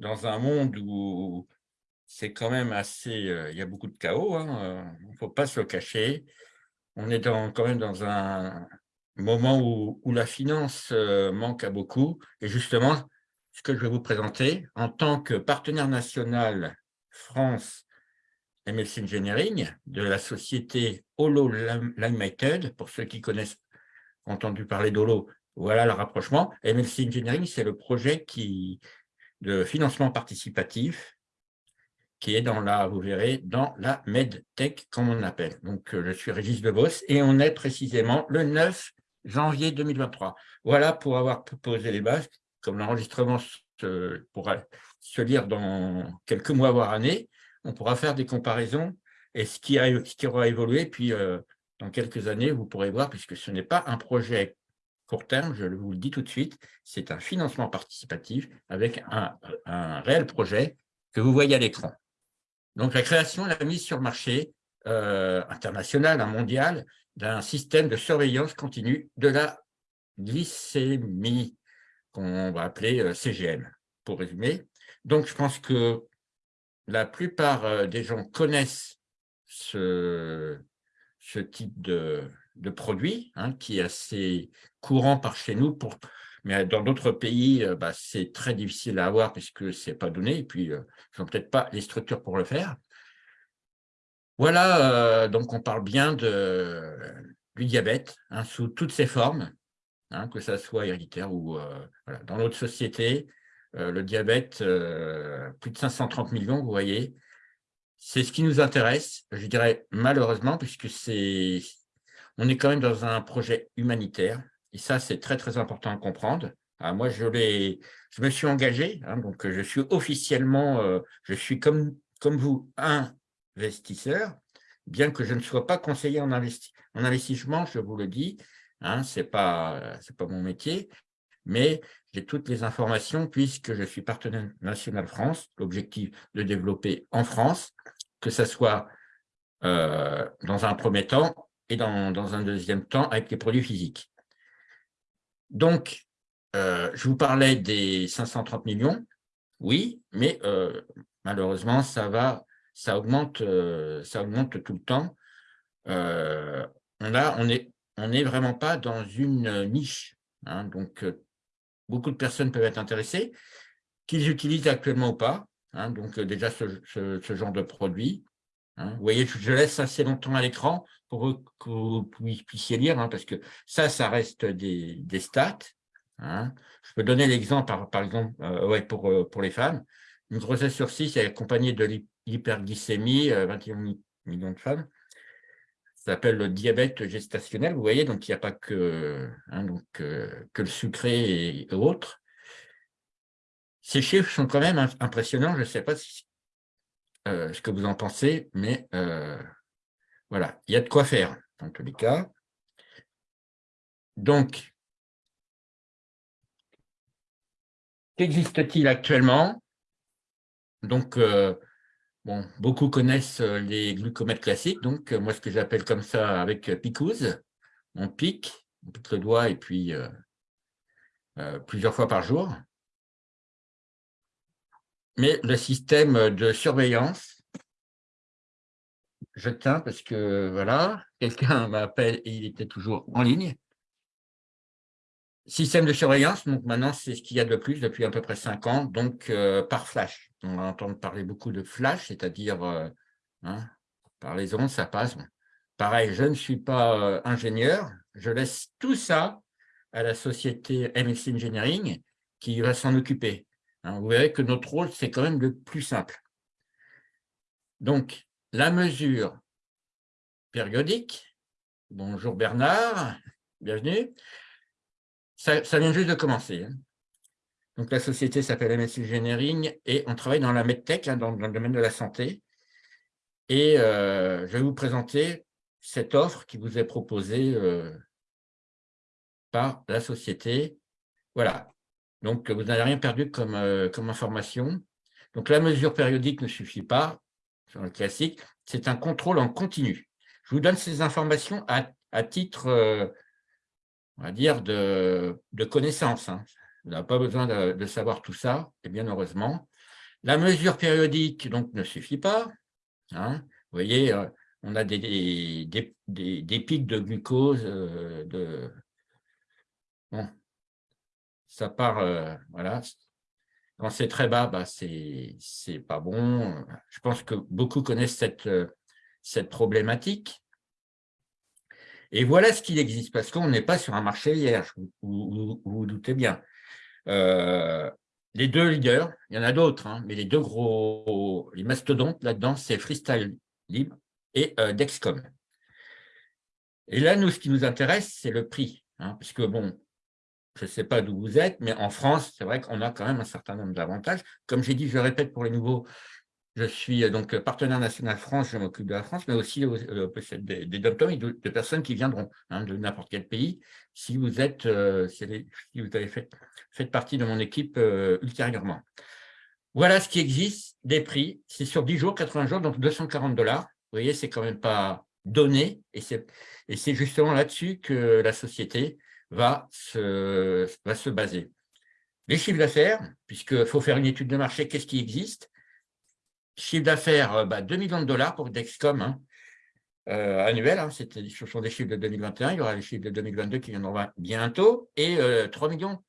dans un monde où c'est quand même assez... euh, Il y a beaucoup de chaos, hein, euh, il ne faut pas se le cacher. On est quand même dans un moment où, où la finance euh, manque à beaucoup. Et justement, ce que je vais vous présenter, en tant que partenaire national France MLC Engineering de la société Holo Limited, pour ceux qui connaissent, entendu parler d'Holo, voilà le rapprochement. MLC Engineering, c'est le projet qui, de financement participatif qui est dans la, vous verrez, dans la MedTech, comme on l'appelle. Donc, euh, je suis Régis Debos et on est précisément le 9 janvier 2023. Voilà pour avoir posé les bases, comme l'enregistrement pourra se lire dans quelques mois, voire années, on pourra faire des comparaisons et ce qui, qui aura évolué, puis euh, dans quelques années, vous pourrez voir, puisque ce n'est pas un projet court terme, je vous le dis tout de suite, c'est un financement participatif avec un, réel projet que vous voyez à l'écran. Donc, la création, la mise sur marché euh, international, mondial, d'un système de surveillance continue de la glycémie, qu'on va appeler euh, CGM, pour résumer. Donc, je pense que la plupart euh, des gens connaissent ce, type de, de produit, hein, qui est assez courant par chez nous, mais dans d'autres pays, euh, bah, c'est très difficile à avoir puisque ce n'est pas donné, et puis euh, ils n'ont peut-être pas les structures pour le faire. Voilà, euh, donc on parle bien du diabète, hein, sous toutes ses formes, hein, que ça soit héréditaire ou dans notre société, le diabète, plus de 530 millions, vous voyez, c'est ce qui nous intéresse, je dirais malheureusement, puisque c'est on est quand même dans un projet humanitaire, et ça, c'est très, très important à comprendre. Ah, moi, je, me suis engagé, hein, donc je suis officiellement, euh, je suis comme, comme vous, investisseur, bien que je ne sois pas conseiller en, en investissement, je vous le dis, hein, ce n'est pas, pas mon métier, mais j'ai toutes les informations puisque je suis partenaire national France, l'objectif de développer en France, que ce soit euh, dans un premier temps et dans, dans un deuxième temps avec les produits physiques. Donc, euh, je vous parlais des 530 millions, oui, mais euh, malheureusement, ça va, ça augmente, euh, ça augmente tout le temps. on n'est vraiment pas dans une niche. Hein, donc, beaucoup de personnes peuvent être intéressées, qu'ils utilisent actuellement ou pas. Hein, donc, déjà, ce, genre de produit. Hein. Vous voyez, je laisse assez longtemps à l'écran pour que vous puissiez lire, hein, parce que ça, ça reste des, des stats. Hein. Je peux donner l'exemple, par, par, exemple, euh, ouais, pour, euh, pour les femmes. Une grossesse sur 6 est accompagnée de l'hyperglycémie, 21 euh, millions de femmes. Ça s'appelle le diabète gestationnel, vous voyez, donc il n'y a pas que, donc, que le sucré et, autres. Ces chiffres sont quand même impressionnants, je ne sais pas si, ce que vous en pensez, mais voilà, il y a de quoi faire, dans tous les cas. Donc, qu'existe-t-il actuellement? Donc, euh, bon, beaucoup connaissent euh, les glucomètres classiques, donc euh, moi, ce que j'appelle comme ça avec picouse, on pique, on pique le doigt et puis plusieurs fois par jour. Mais le système de surveillance je tiens parce que voilà, quelqu'un m'appelle et il était toujours en ligne. Système de surveillance, donc maintenant c'est ce qu'il y a de plus depuis à peu près cinq ans, donc euh, par flash. On va entendre parler beaucoup de flash, c'est-à-dire euh, hein, par les ondes, ça passe. Pareil, je ne suis pas euh, ingénieur, je laisse tout ça à la société MX Engineering qui va s'en occuper. Hein. vous verrez que notre rôle, c'est quand même le plus simple. Donc, la mesure périodique, bonjour Bernard, bienvenue, ça, vient juste de commencer. Hein. Donc la société s'appelle MS Engineering et on travaille dans la medtech, hein, dans, le domaine de la santé. Et euh, je vais vous présenter cette offre qui vous est proposée euh, par la société. Voilà, donc vous n'avez rien perdu comme, euh, comme information. Donc la mesure périodique ne suffit pas, sur le classique, c'est un contrôle en continu. Je vous donne ces informations à, titre, euh, on va dire, de, connaissance. Hein. Vous n'avez pas besoin de, savoir tout ça, et bien heureusement. La mesure périodique donc, ne suffit pas. Hein. Vous voyez, euh, on a des, des, pics de glucose. De... Bon. Ça part, euh, voilà. Quand c'est très bas, bah, c'est pas bon. Je pense que beaucoup connaissent cette, cette problématique. Et voilà ce qu'il existe, parce qu'on n'est pas sur un marché vierge, vous vous, doutez bien. Euh, les deux leaders, il y en a d'autres, hein, mais les deux gros, les mastodontes là-dedans, c'est Freestyle Libre et euh, Dexcom. Et là, nous, ce qui nous intéresse, c'est le prix. Hein, parce que, bon, je ne sais pas d'où vous êtes, mais en France, c'est vrai qu'on a quand même un certain nombre d'avantages. Comme j'ai dit, je répète pour les nouveaux, je suis euh, donc partenaire national France, je m'occupe de la France, mais aussi euh, des, des et de, personnes qui viendront hein, de n'importe quel pays. Si vous êtes, euh, si vous avez fait, fait, partie de mon équipe ultérieurement. Voilà ce qui existe, des prix. C'est sur 10 jours, 80 jours, donc 240 dollars. Vous voyez, c'est quand même pas donné. Et c'est justement là-dessus que la société va se, va se baser. Les chiffres d'affaires, puisqu'il faut faire une étude de marché, qu'est-ce qui existe? Chiffre d'affaires, euh, bah, 2 millions de dollars pour Dexcom, hein. euh, annuel, hein, ce sont des chiffres de 2021, il y aura les chiffres de 2022 qui viendront bientôt, et 3 euh, millions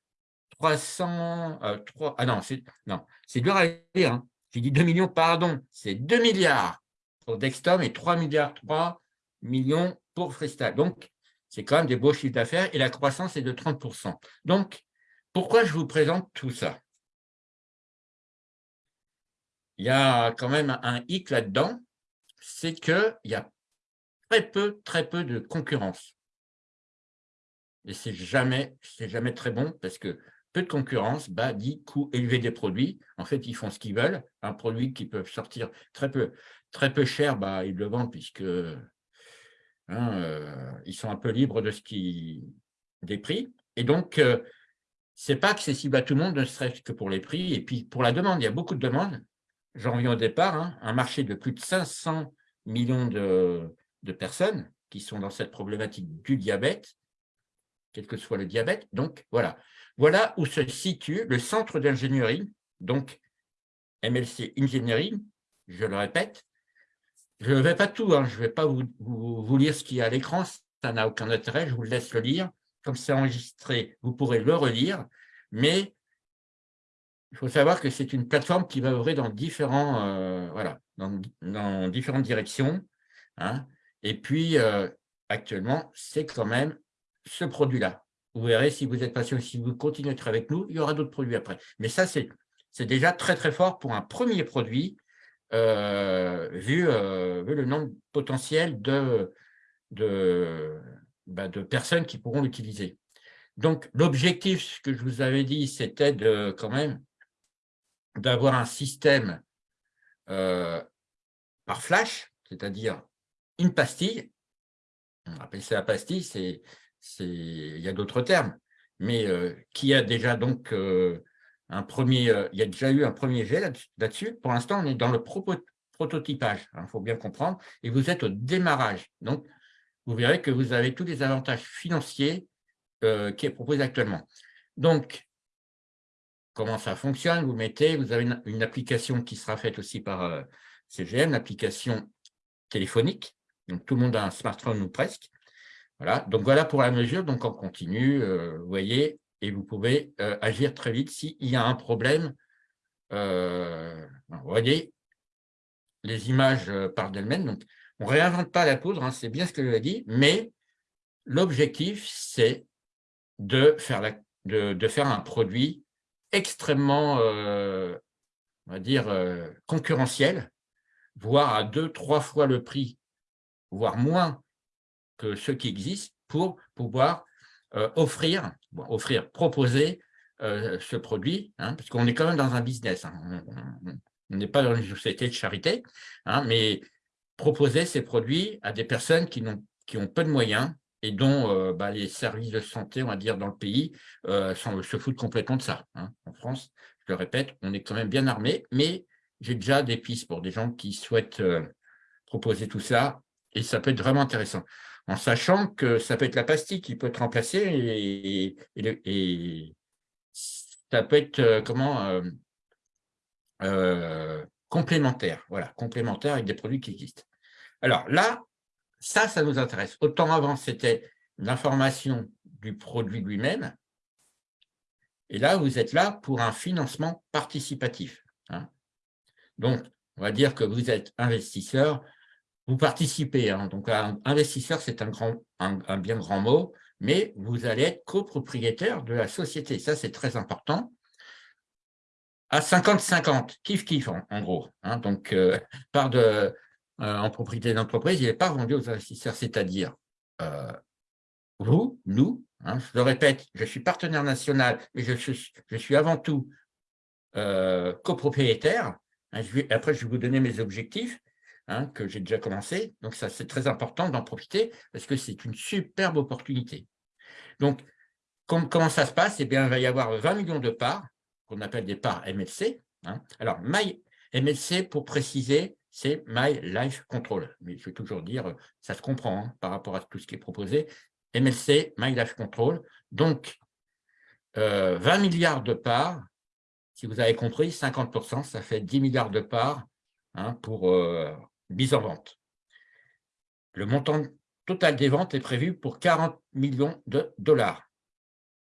300, 3, ah non, c'est dur à lire, hein. j'ai dit 2 millions, pardon, c'est 2 milliards pour Dexcom et 3 milliards 3 millions pour Freestyle. Donc, c'est quand même des beaux chiffres d'affaires et la croissance est de 30%. Donc, pourquoi je vous présente tout ça? Il y a quand même un hic là-dedans, c'est qu'il y a très peu, très peu de concurrence. Et c'est jamais, jamais très bon parce que peu de concurrence dit coût élevé des produits. En fait, ils font ce qu'ils veulent. Un produit qui peut sortir très peu, très peu cher, bah, ils le vendent puisque hein, euh, ils sont un peu libres des prix. Et donc, euh, ce n'est pas accessible à tout le monde, ne serait-ce que pour les prix. Et puis, pour la demande, il y a beaucoup de demandes j'en reviens au départ, hein, un marché de plus de 500 millions de, personnes qui sont dans cette problématique du diabète, quel que soit le diabète. Donc, voilà. Voilà où se situe le centre d'ingénierie, donc MLC Engineering, je le répète. Je ne vais pas tout, hein, je ne vais pas vous, lire ce qu'il y a à l'écran, ça n'a aucun intérêt, je vous laisse le lire. Comme c'est enregistré, vous pourrez le relire, mais il faut savoir que c'est une plateforme qui va ouvrir dans, différents, euh, voilà, dans, différentes directions. Hein. Et puis, euh, actuellement, c'est quand même ce produit-là. Vous verrez, si vous êtes patient, si vous continuez à être avec nous, il y aura d'autres produits après. Mais ça, c'est déjà très, très fort pour un premier produit, vu, vu, le nombre potentiel bah, de personnes qui pourront l'utiliser. Donc, l'objectif, ce que je vous avais dit, c'était quand même d'avoir un système euh, par flash, c'est-à-dire une pastille, on appelle ça la pastille, il y a d'autres termes, mais euh, qui a déjà donc euh, un premier, il y a déjà eu un premier jet là-dessus. Pour l'instant, on est dans le prototypage, il hein, faut bien comprendre, et vous êtes au démarrage. Donc, vous verrez que vous avez tous les avantages financiers qui est proposé actuellement. Donc, comment ça fonctionne? Vous mettez, vous avez une, application qui sera faite aussi par euh, CGM, l'application téléphonique. Donc, tout le monde a un smartphone ou presque. Voilà. Donc, voilà pour la mesure. Donc, on continue, euh, vous voyez, et vous pouvez euh, agir très vite s'il y a un problème. vous voyez, les images parlent d'elles-mêmes. Donc, on ne réinvente pas la poudre, hein, c'est bien ce que je dit, mais l'objectif, c'est de faire, de faire un produit extrêmement, euh, on va dire, euh, concurrentiel, voire à deux, trois fois le prix, voire moins que ceux qui existent, pour pouvoir euh, offrir, offrir, proposer ce produit, hein, parce qu'on est quand même dans un business, hein. on n'est pas dans une société de charité, hein, mais proposer ces produits à des personnes qui, ont, qui peu de moyens, et dont euh, bah, les services de santé, on va dire, dans le pays, euh, se foutent complètement de ça. En France, je le répète, on est quand même bien armé, mais j'ai déjà des pistes pour des gens qui souhaitent euh, proposer tout ça, et ça peut être vraiment intéressant. En sachant que ça peut être la pastille qui peut être remplacée, et, ça peut être comment complémentaires, voilà, complémentaires avec des produits qui existent. Alors là, ça, ça nous intéresse. Autant avant, c'était l'information du produit lui-même, et là, vous êtes là pour un financement participatif. Hein. Donc, on va dire que vous êtes investisseur, vous participez. Hein. Donc, un investisseur, c'est un, grand, un, bien grand mot, mais vous allez être copropriétaire de la société. Ça, c'est très important. À 50-50, kiff-kiff en, gros. Hein. Donc, euh, part de, euh, en propriété d'entreprise, il n'est pas vendu aux investisseurs, c'est-à-dire euh, vous, nous, Hein, je le répète, je suis partenaire national, mais je suis, je suis avant tout copropriétaire. Hein, après, je vais vous donner mes objectifs hein, que j'ai déjà commencé. Donc, ça, c'est très important d'en profiter parce que c'est une superbe opportunité. Donc, comment ça se passe? Eh bien, il va y avoir 20 millions de parts, qu'on appelle des parts MLC. Alors, My MLC, pour préciser, c'est My Life Control. Mais je vais toujours dire, ça se comprend par rapport à tout ce qui est proposé. MLC, My Life Control. Donc, 20 euh, milliards de parts, si vous avez compris, 50%, ça fait 10 milliards de parts hein, pour euh, mise en vente. Le montant total des ventes est prévu pour 40 millions de dollars.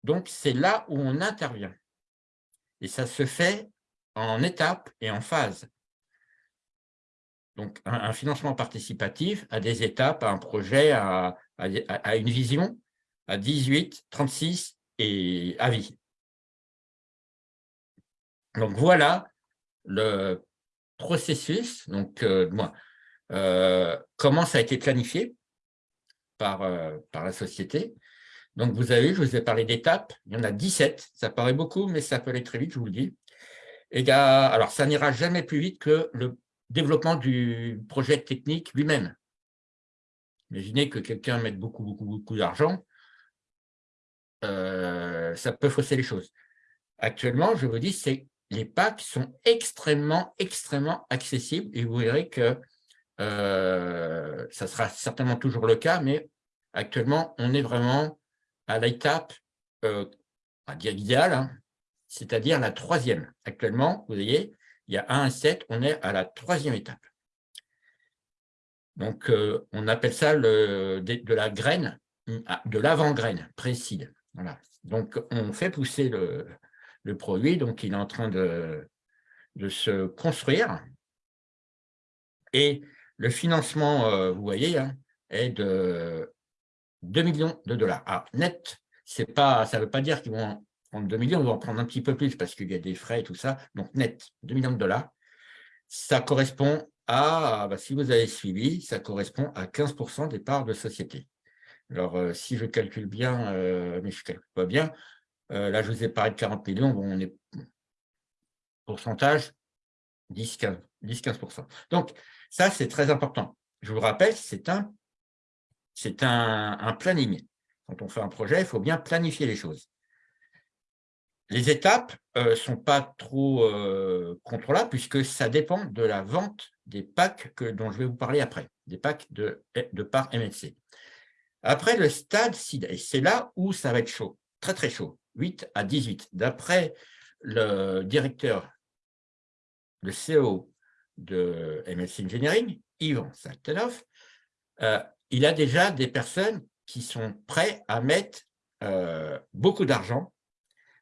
Donc, c'est là où on intervient. Et ça se fait en étapes et en phases. Donc, un, financement participatif à des étapes, à un projet, à, une vision, à 18, 36 et à vie. Donc, voilà le processus, donc euh, euh, comment ça a été planifié par, euh, par la société? Donc, vous avez, je vous ai parlé d'étapes, il y en a 17, ça paraît beaucoup, mais ça peut aller très vite, je vous le dis. Et alors, ça n'ira jamais plus vite que le développement du projet technique lui-même. Imaginez que quelqu'un mette beaucoup, beaucoup, beaucoup d'argent, euh, ça peut fausser les choses. Actuellement, je vous dis, c'est les packs sont extrêmement, extrêmement accessibles et vous verrez que euh, ça sera certainement toujours le cas, mais actuellement, on est vraiment à l'étape, euh, à dire idéale, hein, c'est-à-dire la troisième. Actuellement, vous voyez, il y a 1 à 7, on est à la troisième étape. Donc, euh, on appelle ça le, de, la graine, ah, de l'avant-graine, précide. Voilà. Donc, on fait pousser le, produit, donc il est en train de, de se construire. Et le financement, euh, vous voyez, hein, est de 2 millions de dollars. Ah, net, pas, ça ne veut pas dire qu'ils vont prendre 2 millions, on va en prendre un petit peu plus parce qu'il y a des frais et tout ça. Donc, net, 2 millions de dollars. Ça correspond à, bah, si vous avez suivi, ça correspond à 15% des parts de société. Alors, euh, si je calcule bien, euh, mais je ne calcule pas bien, là, je vous ai parlé de 40 millions, on est pourcentage 10-15%. Donc, ça, c'est très important. Je vous rappelle, c'est un, planning. Quand on fait un projet, il faut bien planifier les choses. Les étapes ne euh, sont pas trop euh, contrôlables puisque ça dépend de la vente des packs que, dont je vais vous parler après, des packs de, de part MLC. Après le stade c'est là où ça va être chaud, très très chaud, 8 à 18. D'après le directeur, le CEO de MLC Engineering, Yvan Saltenov, euh, il a déjà des personnes qui sont prêtes à mettre beaucoup d'argent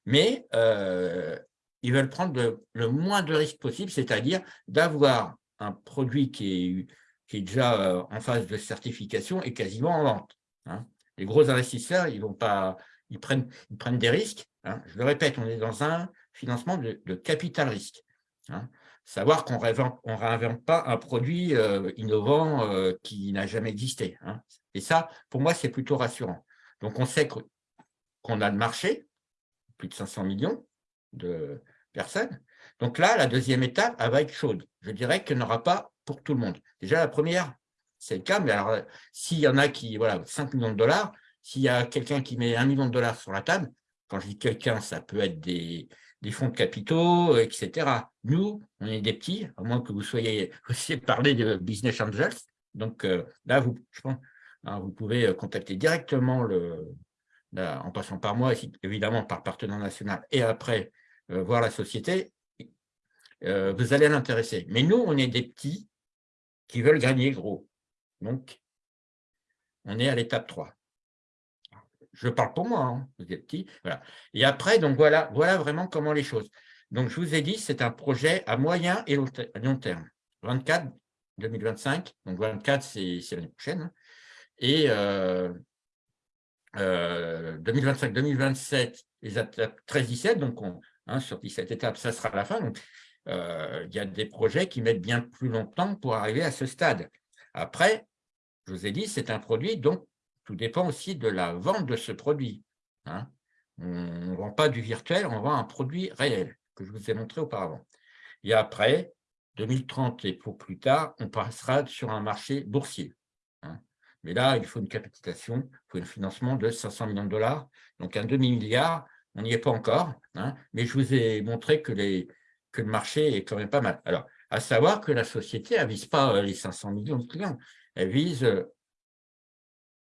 mais euh, ils veulent prendre le, moins de risques possible, c'est-à-dire d'avoir un produit qui est, déjà euh, en phase de certification et quasiment en vente. Hein. Les gros investisseurs, ils, vont pas, ils, prennent, ils prennent des risques. Hein. Je le répète, on est dans un financement de, capital risque. Hein. Savoir qu'on ne réinvente pas un produit euh, innovant qui n'a jamais existé. Et ça, pour moi, c'est plutôt rassurant. Donc, on sait qu'on a le marché, plus de 500 millions de personnes. Donc là, la deuxième étape, elle va être chaude. Je dirais qu'il n'y en aura pas pour tout le monde. Déjà, la première, c'est le cas, mais alors, s'il y en a qui, voilà, 5 millions de dollars, s'il y a quelqu'un qui met 1 million de dollars sur la table, quand je dis quelqu'un, ça peut être des, fonds de capitaux, etc. Nous, on est des petits, à moins que vous soyez aussi parler de business angels. Donc euh, là, vous, je pense, hein, vous pouvez contacter directement le, en passant par moi, évidemment par partenaire national, et après euh, voir la société, euh, vous allez l'intéresser. Mais nous, on est des petits qui veulent gagner gros. Donc, on est à l'étape 3. Je parle pour moi, hein, vous êtes petits. Voilà. Et après, donc voilà, voilà vraiment comment les choses. Donc, je vous ai dit, c'est un projet à moyen et long terme. 24, 2025, donc 24, c'est l'année prochaine. Hein. Et 2025, 2027, les étapes 13-17, donc on, hein, sur 17 étapes, ça sera la fin. Euh, il y a des projets qui mettent bien plus longtemps pour arriver à ce stade. Après, je vous ai dit, c'est un produit, donc tout dépend aussi de la vente de ce produit. Hein. On ne vend pas du virtuel, on vend un produit réel, que je vous ai montré auparavant. Et après, 2030 et pour plus tard, on passera sur un marché boursier. Hein. Mais là, il faut une capitalisation, il faut un financement de 500 millions de dollars. Donc un demi-milliard, on n'y est pas encore. Hein. mais je vous ai montré que, que le marché est quand même pas mal. Alors, à savoir que la société, elle ne vise pas euh, les 500 millions de clients, elle vise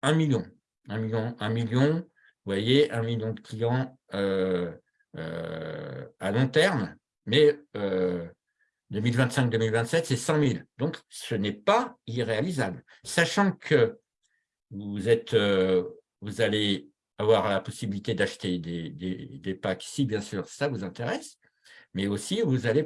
1 euh, million. 1 million, 1 million, vous voyez, 1 million de clients euh, à long terme, mais 2025-2027, c'est 100 000. Donc, ce n'est pas irréalisable. Sachant que vous, êtes, euh, vous allez avoir la possibilité d'acheter des, packs, si bien sûr ça vous intéresse, mais aussi vous allez,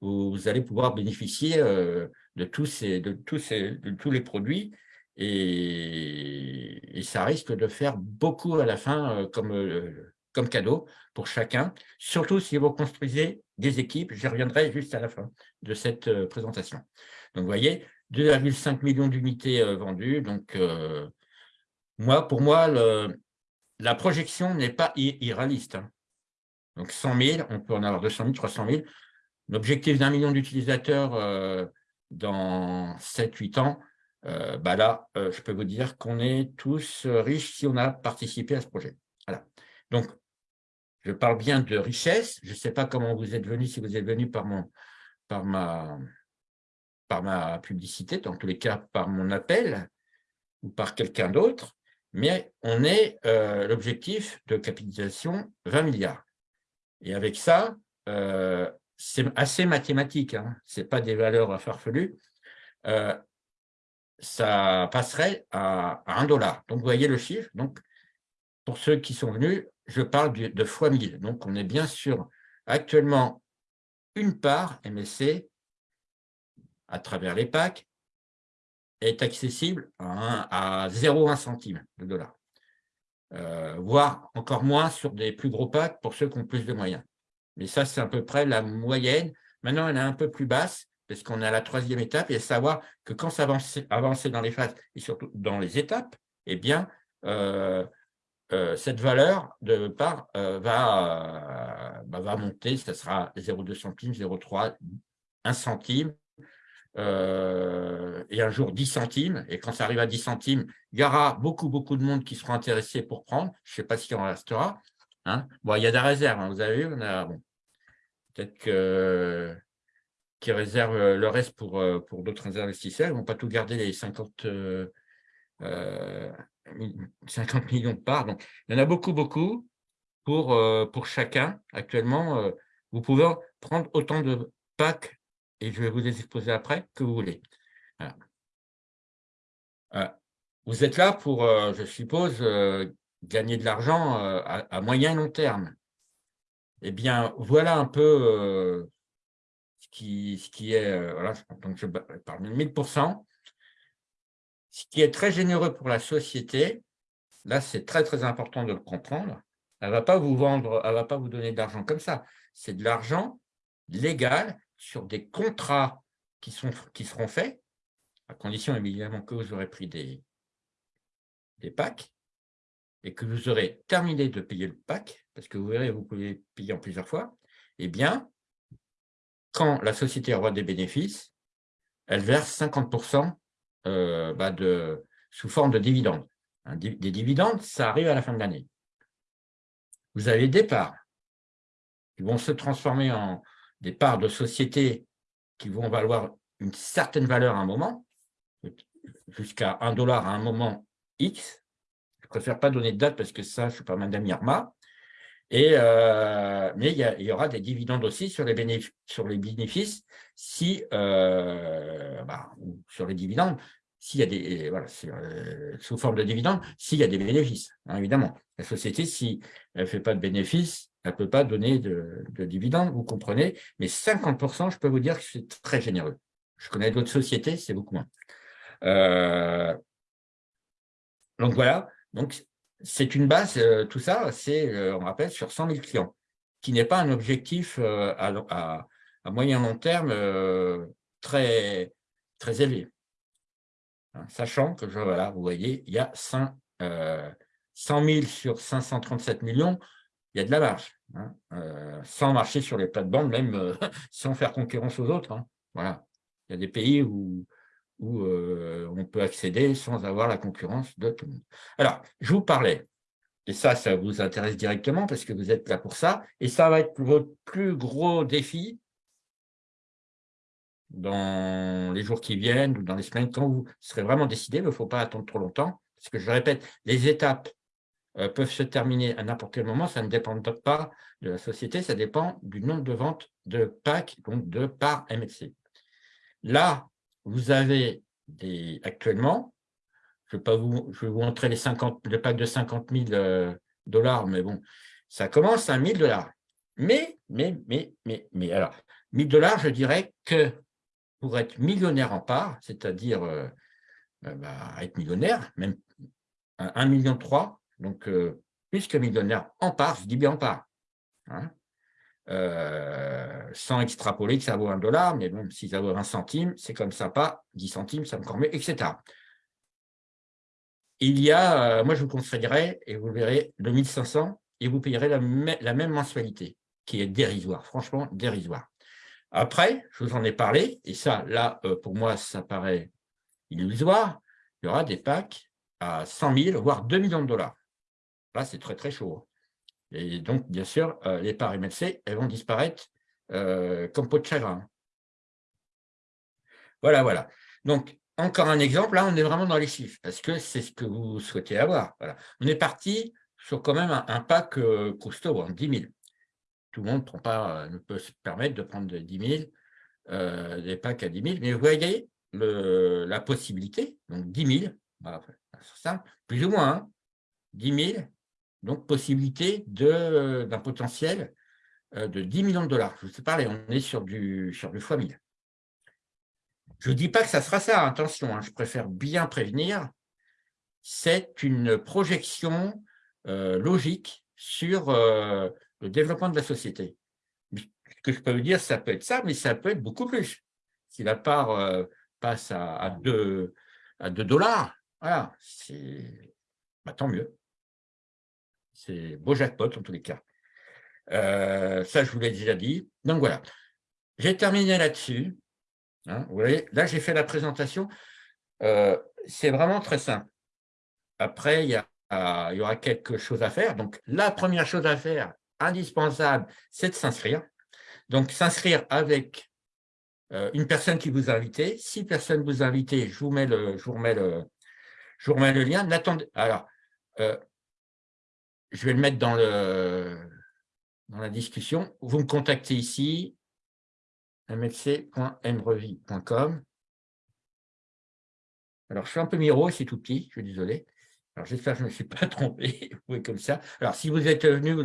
vous allez pouvoir bénéficier euh, de, tous ces, de, tous ces, de tous les produits et, ça risque de faire beaucoup à la fin euh, comme, comme cadeau pour chacun, surtout si vous construisez des équipes. J'y reviendrai juste à la fin de cette présentation. Donc, vous voyez, 2,5 millions d'unités euh, vendues. Donc, euh, moi, pour moi, la projection n'est pas irréaliste. Hein. Donc, 100 000, on peut en avoir 200 000, 300 000. L'objectif d'un million d'utilisateurs euh, dans 7-8 ans, bah là, je peux vous dire qu'on est tous riches si on a participé à ce projet. Voilà. Donc, je parle bien de richesse. Je ne sais pas comment vous êtes venu, si vous êtes venu par, par ma par ma publicité, dans tous les cas par mon appel ou par quelqu'un d'autre, mais on est euh, l'objectif de capitalisation 20 milliards. Et avec ça, euh, c'est assez mathématique, hein, ce n'est pas des valeurs farfelues, euh, ça passerait à, à 1 dollar. Donc, vous voyez le chiffre. Donc, pour ceux qui sont venus, je parle de fois 1000. Donc, on est bien sûr actuellement une part MSC à travers les packs est accessible à, 0,1 centime de dollar, euh, voire encore moins sur des plus gros packs pour ceux qui ont plus de moyens. Mais ça, c'est à peu près la moyenne. Maintenant, elle est un peu plus basse parce qu'on est à la troisième étape et savoir que quand ça avance, avancer dans les phases et surtout dans les étapes, eh bien, euh, euh, cette valeur de part va, bah, va monter, ça sera 0,2 centimes, 0,3, 1 centime, euh, et un jour 10 centimes, et quand ça arrive à 10 centimes, il y aura beaucoup, beaucoup de monde qui seront intéressés pour prendre, je ne sais pas s'il en restera. Hein. Bon, il y a des réserves, hein, vous avez vu, on a, bon, peut-être que qui réservent le reste pour, euh, pour d'autres investisseurs, ils ne vont pas tout garder les 50, 50 millions de parts. Donc, il y en a beaucoup, beaucoup pour, euh, pour chacun. Actuellement, vous pouvez prendre autant de packs et je vais vous les exposer après, que vous voulez. Euh, vous êtes là pour, euh, je suppose, euh, gagner de l'argent à, moyen et long terme. Eh bien, voilà un peu ce qui est, voilà, parle de 1000%. Ce qui est très généreux pour la société, là, c'est très, très important de le comprendre. Elle ne va pas vous vendre, elle va pas vous donner de l'argent comme ça. C'est de l'argent légal sur des contrats qui, sont, qui seront faits, à condition évidemment que vous aurez pris des, des et que vous aurez terminé de payer le pack, parce que vous verrez, vous pouvez payer en plusieurs fois, eh bien, quand la société aura des bénéfices, elle verse 50% euh, bah, sous forme de dividendes. des dividendes, ça arrive à la fin de l'année. Vous avez des parts qui vont se transformer en, des parts de sociétés qui vont valoir une certaine valeur à un moment, jusqu'à un dollar à un moment X. Je ne préfère pas donner de date parce que ça, je ne suis pas Madame Irma. Euh, mais il y, aura des dividendes aussi sur les bénéfices, si, euh, bah, sur les dividendes, s'il y a des, euh, sous forme de dividendes, s'il y a des bénéfices, hein, évidemment. La société, si elle ne fait pas de bénéfices, elle ne peut pas donner de, dividendes, vous comprenez, mais 50%, je peux vous dire que c'est très généreux. Je connais d'autres sociétés, c'est beaucoup moins. donc voilà, donc c'est une base, euh, tout ça, c'est, euh, on rappelle, sur 100 000 clients, qui n'est pas un objectif euh, à, moyen long terme très, très élevé. Hein, sachant que, voilà, vous voyez, il y a 100 000 sur 537 millions, il y a de la marge, hein, sans marcher sur les plates-bandes, même sans faire concurrence aux autres. Hein, voilà. Il y a des pays où où euh, on peut accéder sans avoir la concurrence de tout le monde. Alors, je vous parlais, et ça, ça vous intéresse directement parce que vous êtes là pour ça, et ça va être votre plus gros défi dans les jours qui viennent ou dans les semaines, quand vous serez vraiment décidé, il ne faut pas attendre trop longtemps, parce que je répète, les étapes euh, peuvent se terminer à n'importe quel moment, ça ne dépend pas de la société, ça dépend du nombre de ventes de packs, donc de par MLC. Là, vous avez des, actuellement, je vais, pas vous, je vais vous montrer les 50, le pack de 50 000 euh, dollars, mais bon, ça commence à 1000 dollars. Mais, mais, mais, mais, mais, alors, 1000 dollars, je dirais que pour être millionnaire en part, c'est-à-dire euh, euh, bah, être millionnaire, même 1 million 3, donc plus que millionnaire en part, je dis bien en part. Hein, euh, sans extrapoler que ça vaut un dollar, mais bon, si ça vaut un centime, c'est comme ça, pas 10 centimes, ça me mieux, etc. Il y a, euh, moi je vous conseillerais, et vous verrez, le 1500, et vous payerez la, même mensualité, qui est dérisoire, franchement dérisoire. Après, je vous en ai parlé, et ça, là, euh, pour moi, ça paraît illusoire, il y aura des packs à 100 000, voire 2 millions de dollars. Là, c'est très, très chaud. Et donc, bien sûr, euh, les parts MLC, elles vont disparaître euh, comme peau de chagrin. Voilà, voilà. Donc, encore un exemple, là, on est vraiment dans les chiffres, parce que c'est ce que vous souhaitez avoir. On est parti sur quand même un, pack euh, costaud, 10 000. Tout le monde pas, ne peut se permettre de prendre 10 000, des packs à 10 000, mais vous voyez la possibilité, donc 10 000, simple, plus ou moins, 10 hein, 000, donc possibilité d'un potentiel euh, de 10 millions de dollars. Je vous ai parlé, on est sur du, sur du fois 1000. Je ne dis pas que ça sera ça, attention, hein, je préfère bien prévenir. C'est une projection euh, logique sur euh, le développement de la société. Ce que je peux vous dire, ça peut être ça, mais ça peut être beaucoup plus. Si la part passe à, 2, à 2 dollars, voilà, bah, tant mieux. C'est beau jackpot en tous les cas. Euh, ça, je vous l'ai déjà dit. Donc voilà, j'ai terminé là-dessus. Hein, vous voyez, là, j'ai fait la présentation. Euh, c'est vraiment très simple. Après, il y, aura quelque chose à faire. Donc, la première chose à faire, indispensable, c'est de s'inscrire. Donc, s'inscrire avec euh, une personne qui vous a invité. Si personne vous a invité, je vous le, je vous remets le, je vous remets le lien. Alors, je vais le mettre dans, la discussion. Vous me contactez ici, mlc.mrevi.com. Alors, je suis un peu miro, c'est tout petit, je suis désolé. Alors, j'espère que je ne me suis pas trompé. Oui, comme ça. Alors, si vous êtes venu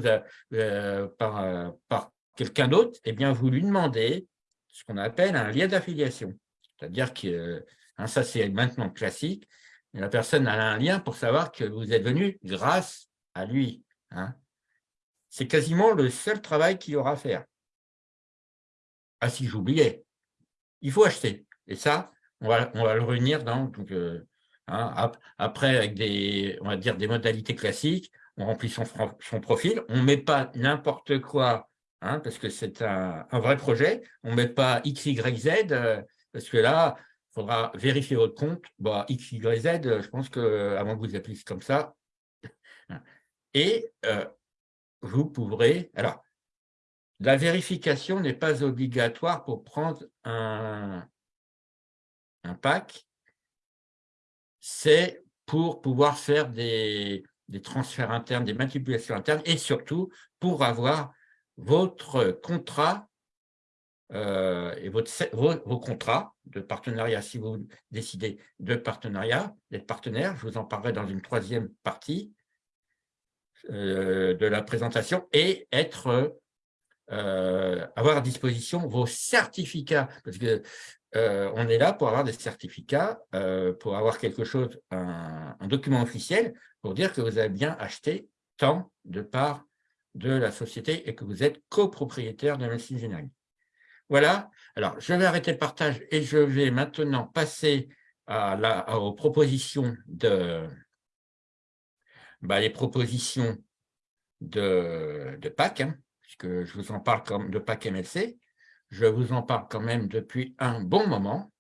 euh, par, euh, par quelqu'un d'autre, eh bien, vous lui demandez ce qu'on appelle un lien d'affiliation. C'est-à-dire que hein, ça, c'est maintenant classique. la personne a un lien pour savoir que vous êtes venu grâce lui. Hein. C'est quasiment le seul travail qu'il aura à faire. Ah si, j'oubliais. Il faut acheter. Et ça, on va, le réunir dans… Donc, euh, hein, après, avec des, on va dire, des modalités classiques, on remplit son, profil, on ne met pas n'importe quoi, hein, parce que c'est un, vrai projet, on ne met pas X, Y, Z, euh, parce que là, il faudra vérifier votre compte. Bah, X, Y, Z, je pense qu'avant que vous appuyez comme ça, et euh, vous pourrez… Alors, la vérification n'est pas obligatoire pour prendre un, un pack. C'est pour pouvoir faire des, des transferts internes, des manipulations internes et surtout pour avoir votre contrat euh, et votre, vos, contrats de partenariat, si vous décidez de partenariat, d'être partenaire, je vous en parlerai dans une troisième partie de la présentation, et être, euh, avoir à disposition vos certificats, parce que on est là pour avoir des certificats, pour avoir quelque chose, un, un, document officiel, pour dire que vous avez bien acheté tant de parts de la société et que vous êtes copropriétaire de Machine Engineering. Voilà. Alors, je vais arrêter le partage et je vais maintenant passer à la, aux propositions de bah, les propositions de, de PAC, hein, puisque je vous en parle de PAC MLC. Je vous en parle quand même depuis un bon moment.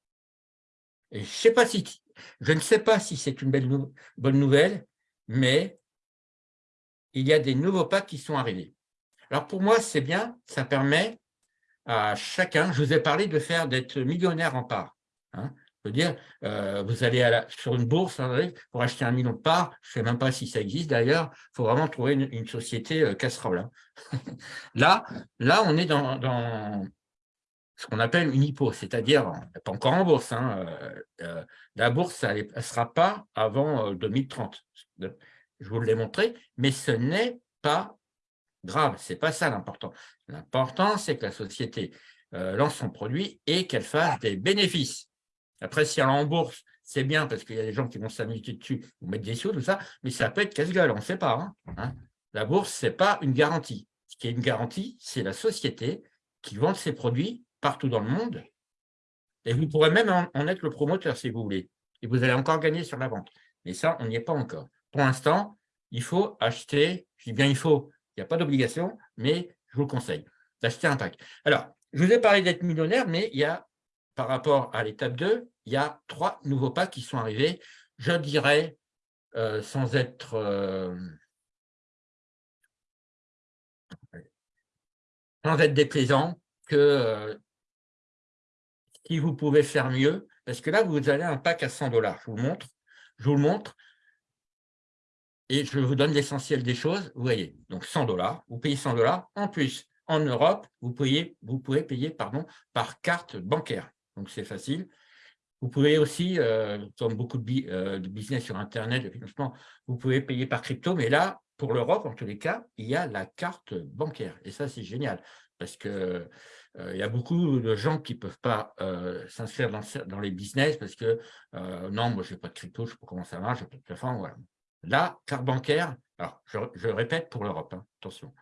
Et je ne sais pas si c'est une belle bonne nouvelle, mais il y a des nouveaux PAC qui sont arrivés. Alors pour moi, c'est bien, ça permet à chacun, je vous ai parlé de faire d'être millionnaire en part. Hein. Je veux dire, euh, vous allez sur une bourse hein, pour acheter un million de parts, je ne sais même pas si ça existe d'ailleurs, il faut vraiment trouver une, société euh, casserole. Hein. là, là, on est dans, ce qu'on appelle une hypo, c'est-à-dire, pas encore en bourse, euh, la bourse, elle ne sera pas avant 2030. Je vous l'ai montré, mais ce n'est pas grave, ce n'est pas ça l'important. L'important, c'est que la société euh, lance son produit et qu'elle fasse des bénéfices. Après, si elle est en bourse, c'est bien parce qu'il y a des gens qui vont s'amuser dessus, ou mettre des sous, tout ça, mais ça peut être casse-gueule, on ne sait pas. Hein, hein. La bourse, ce n'est pas une garantie. Ce qui est une garantie, c'est la société qui vend ses produits partout dans le monde. Et vous pourrez même en être le promoteur si vous voulez. Et vous allez encore gagner sur la vente. Mais ça, on n'y est pas encore. Pour l'instant, il faut acheter, je dis bien il faut, il n'y a pas d'obligation, mais je vous conseille d'acheter un pack. Alors, je vous ai parlé d'être millionnaire, mais il y a, par rapport à l'étape 2, il y a trois nouveaux packs qui sont arrivés. Je dirais, euh, sans être... Euh, sans être déplaisant, que euh, si vous pouvez faire mieux, parce que là, vous avez un pack à 100 dollars. Je vous le montre. Je vous le montre et je vous donne l'essentiel des choses. Vous voyez, donc 100 dollars, vous payez 100 dollars. En plus, en Europe, vous, pouvez, vous pouvez payer pardon, par carte bancaire. Donc, c'est facile. Vous pouvez aussi, euh, comme beaucoup euh, de, business sur Internet, de financement, vous pouvez payer par crypto. Mais là, pour l'Europe, en tous les cas, il y a la carte bancaire. Et ça, c'est génial parce qu'il euh, y a beaucoup de gens qui ne peuvent pas s'inscrire dans, les business parce que non, moi, je n'ai pas de crypto, je ne sais pas comment ça marche, je n'ai pas de plafond. La carte bancaire, alors je, répète pour l'Europe, hein, attention,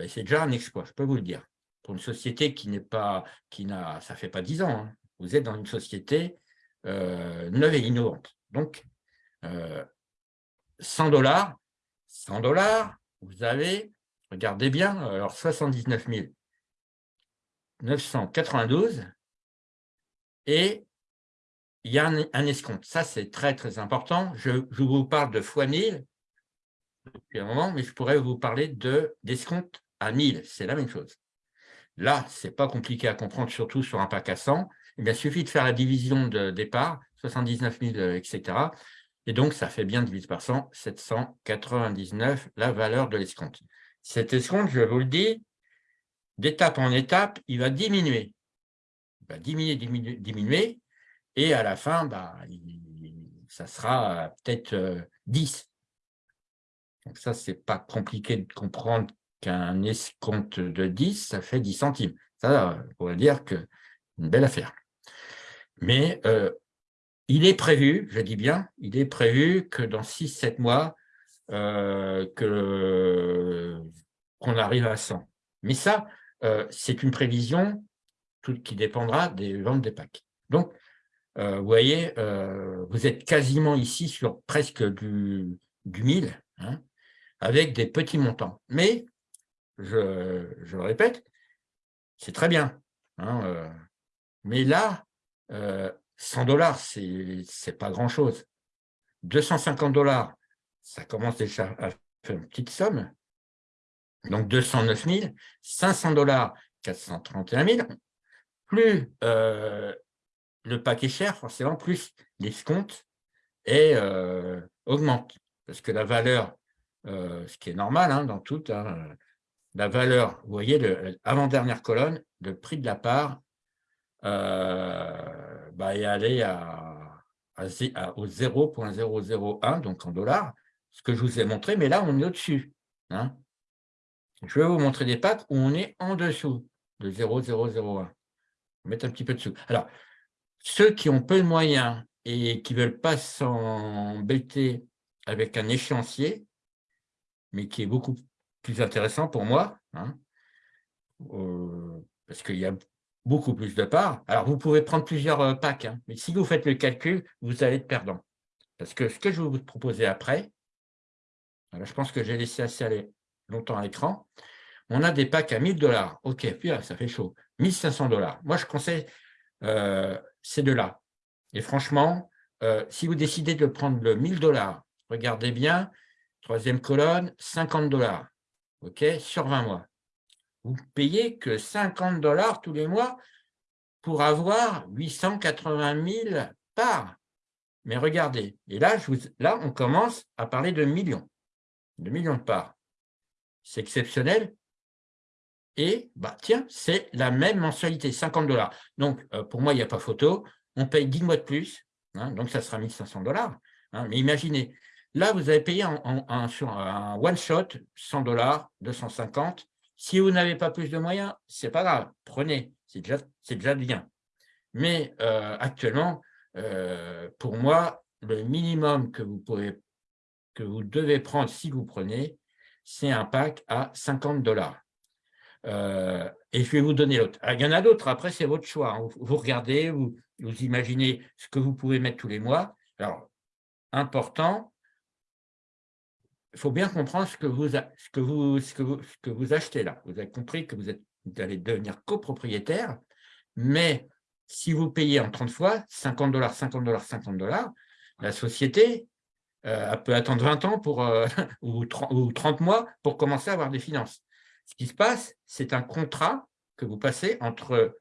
et c'est déjà un exploit, je peux vous le dire. Une société qui n'est pas, qui n'a, ça fait pas dix ans, hein, vous êtes dans une société euh, neuve et innovante. Donc, 100 euh, dollars, 100 dollars, vous avez, regardez bien, alors 79 992, et il y a un, escompte. Ça, c'est très, très important. Je, vous parle de fois 1000 depuis moment, mais je pourrais vous parler d'escompte à 1000. C'est la même chose. Là, ce n'est pas compliqué à comprendre, surtout sur un pack à 100. Eh il suffit de faire la division de départ, 79 000, etc. Et donc, ça fait bien divisé par 100, 799, la valeur de l'escompte. Cet escompte, je vous le dis, d'étape en étape, il va diminuer. Il va diminuer, diminuer, diminuer et à la fin, bah, ça sera peut-être 10. Euh, Donc ça, ce n'est pas compliqué de comprendre qu'un escompte de 10, ça fait 10 centimes. Ça, on pourrait dire que une belle affaire. Mais euh, il est prévu, je dis bien, il est prévu que dans 6-7 mois, euh, qu'on arrive à 100. Mais ça, c'est une prévision qui dépendra des ventes des packs. Donc, euh, vous voyez, euh, vous êtes quasiment ici sur presque du, du 1000, hein, avec des petits montants. Mais, je, je répète, c'est très bien. Hein, euh, mais là, 100 dollars, ce n'est pas grand-chose. 250 dollars, ça commence déjà à faire une petite somme. Donc 209 000, 500 dollars, 431 000. Plus le paquet cher, forcément, plus l'escompte euh, augmente. Parce que la valeur, euh, ce qui est normal hein, dans tout, hein, la valeur, vous voyez, l'avant-dernière colonne, le prix de la part euh, bah, est allé à, au 0.001, donc en dollars, ce que je vous ai montré, mais là, on est au-dessus. Hein. Je vais vous montrer des packs où on est en dessous de 0,001. Mettre un petit peu dessous. Alors, ceux qui ont peu de moyens et qui ne veulent pas s'embêter avec un échéancier, mais qui est beaucoup plus intéressant pour moi, hein, euh, parce qu'il y a beaucoup plus de parts. Alors, vous pouvez prendre plusieurs euh, packs, hein, mais si vous faites le calcul, vous allez être perdant. Parce que ce que je vais vous proposer après, je pense que j'ai laissé assez aller longtemps à l'écran, on a des packs à 1000 dollars. OK, puis ça fait chaud. 1500 dollars. Moi, je conseille euh, ces deux-là. Et franchement, si vous décidez de prendre le 1000 dollars, regardez bien, troisième colonne, 50 dollars, ok, sur 20 mois. Vous payez que 50 dollars tous les mois pour avoir 880 000 parts. Mais regardez, et là, là, on commence à parler de millions, de millions de parts. C'est exceptionnel. Et bah, tiens, c'est la même mensualité, 50 dollars. Donc, euh, pour moi, il n'y a pas photo on paye 10 mois de plus, hein, donc ça sera 1500 dollars. Hein, mais imaginez, là, vous avez payé un, sur un one-shot 100 dollars, 250. Si vous n'avez pas plus de moyens, ce n'est pas grave, prenez, c'est déjà, déjà bien. Mais euh, actuellement, euh, pour moi, le minimum que vous, pouvez, que vous devez prendre si vous prenez, c'est un pack à 50 dollars. Euh, et je vais vous donner l'autre. Il y en a d'autres, après c'est votre choix. Hein. Vous regardez, vous, imaginez ce que vous pouvez mettre tous les mois. Alors, important, faut bien comprendre ce que vous, achetez là. Vous avez compris que vous, êtes, vous allez devenir copropriétaire, mais si vous payez en 30 fois, 50 dollars, 50 dollars, 50 dollars, la société euh, peut attendre 20 ans pour, euh, ou, 30, ou 30 mois pour commencer à avoir des finances. Ce qui se passe, c'est un contrat que vous passez entre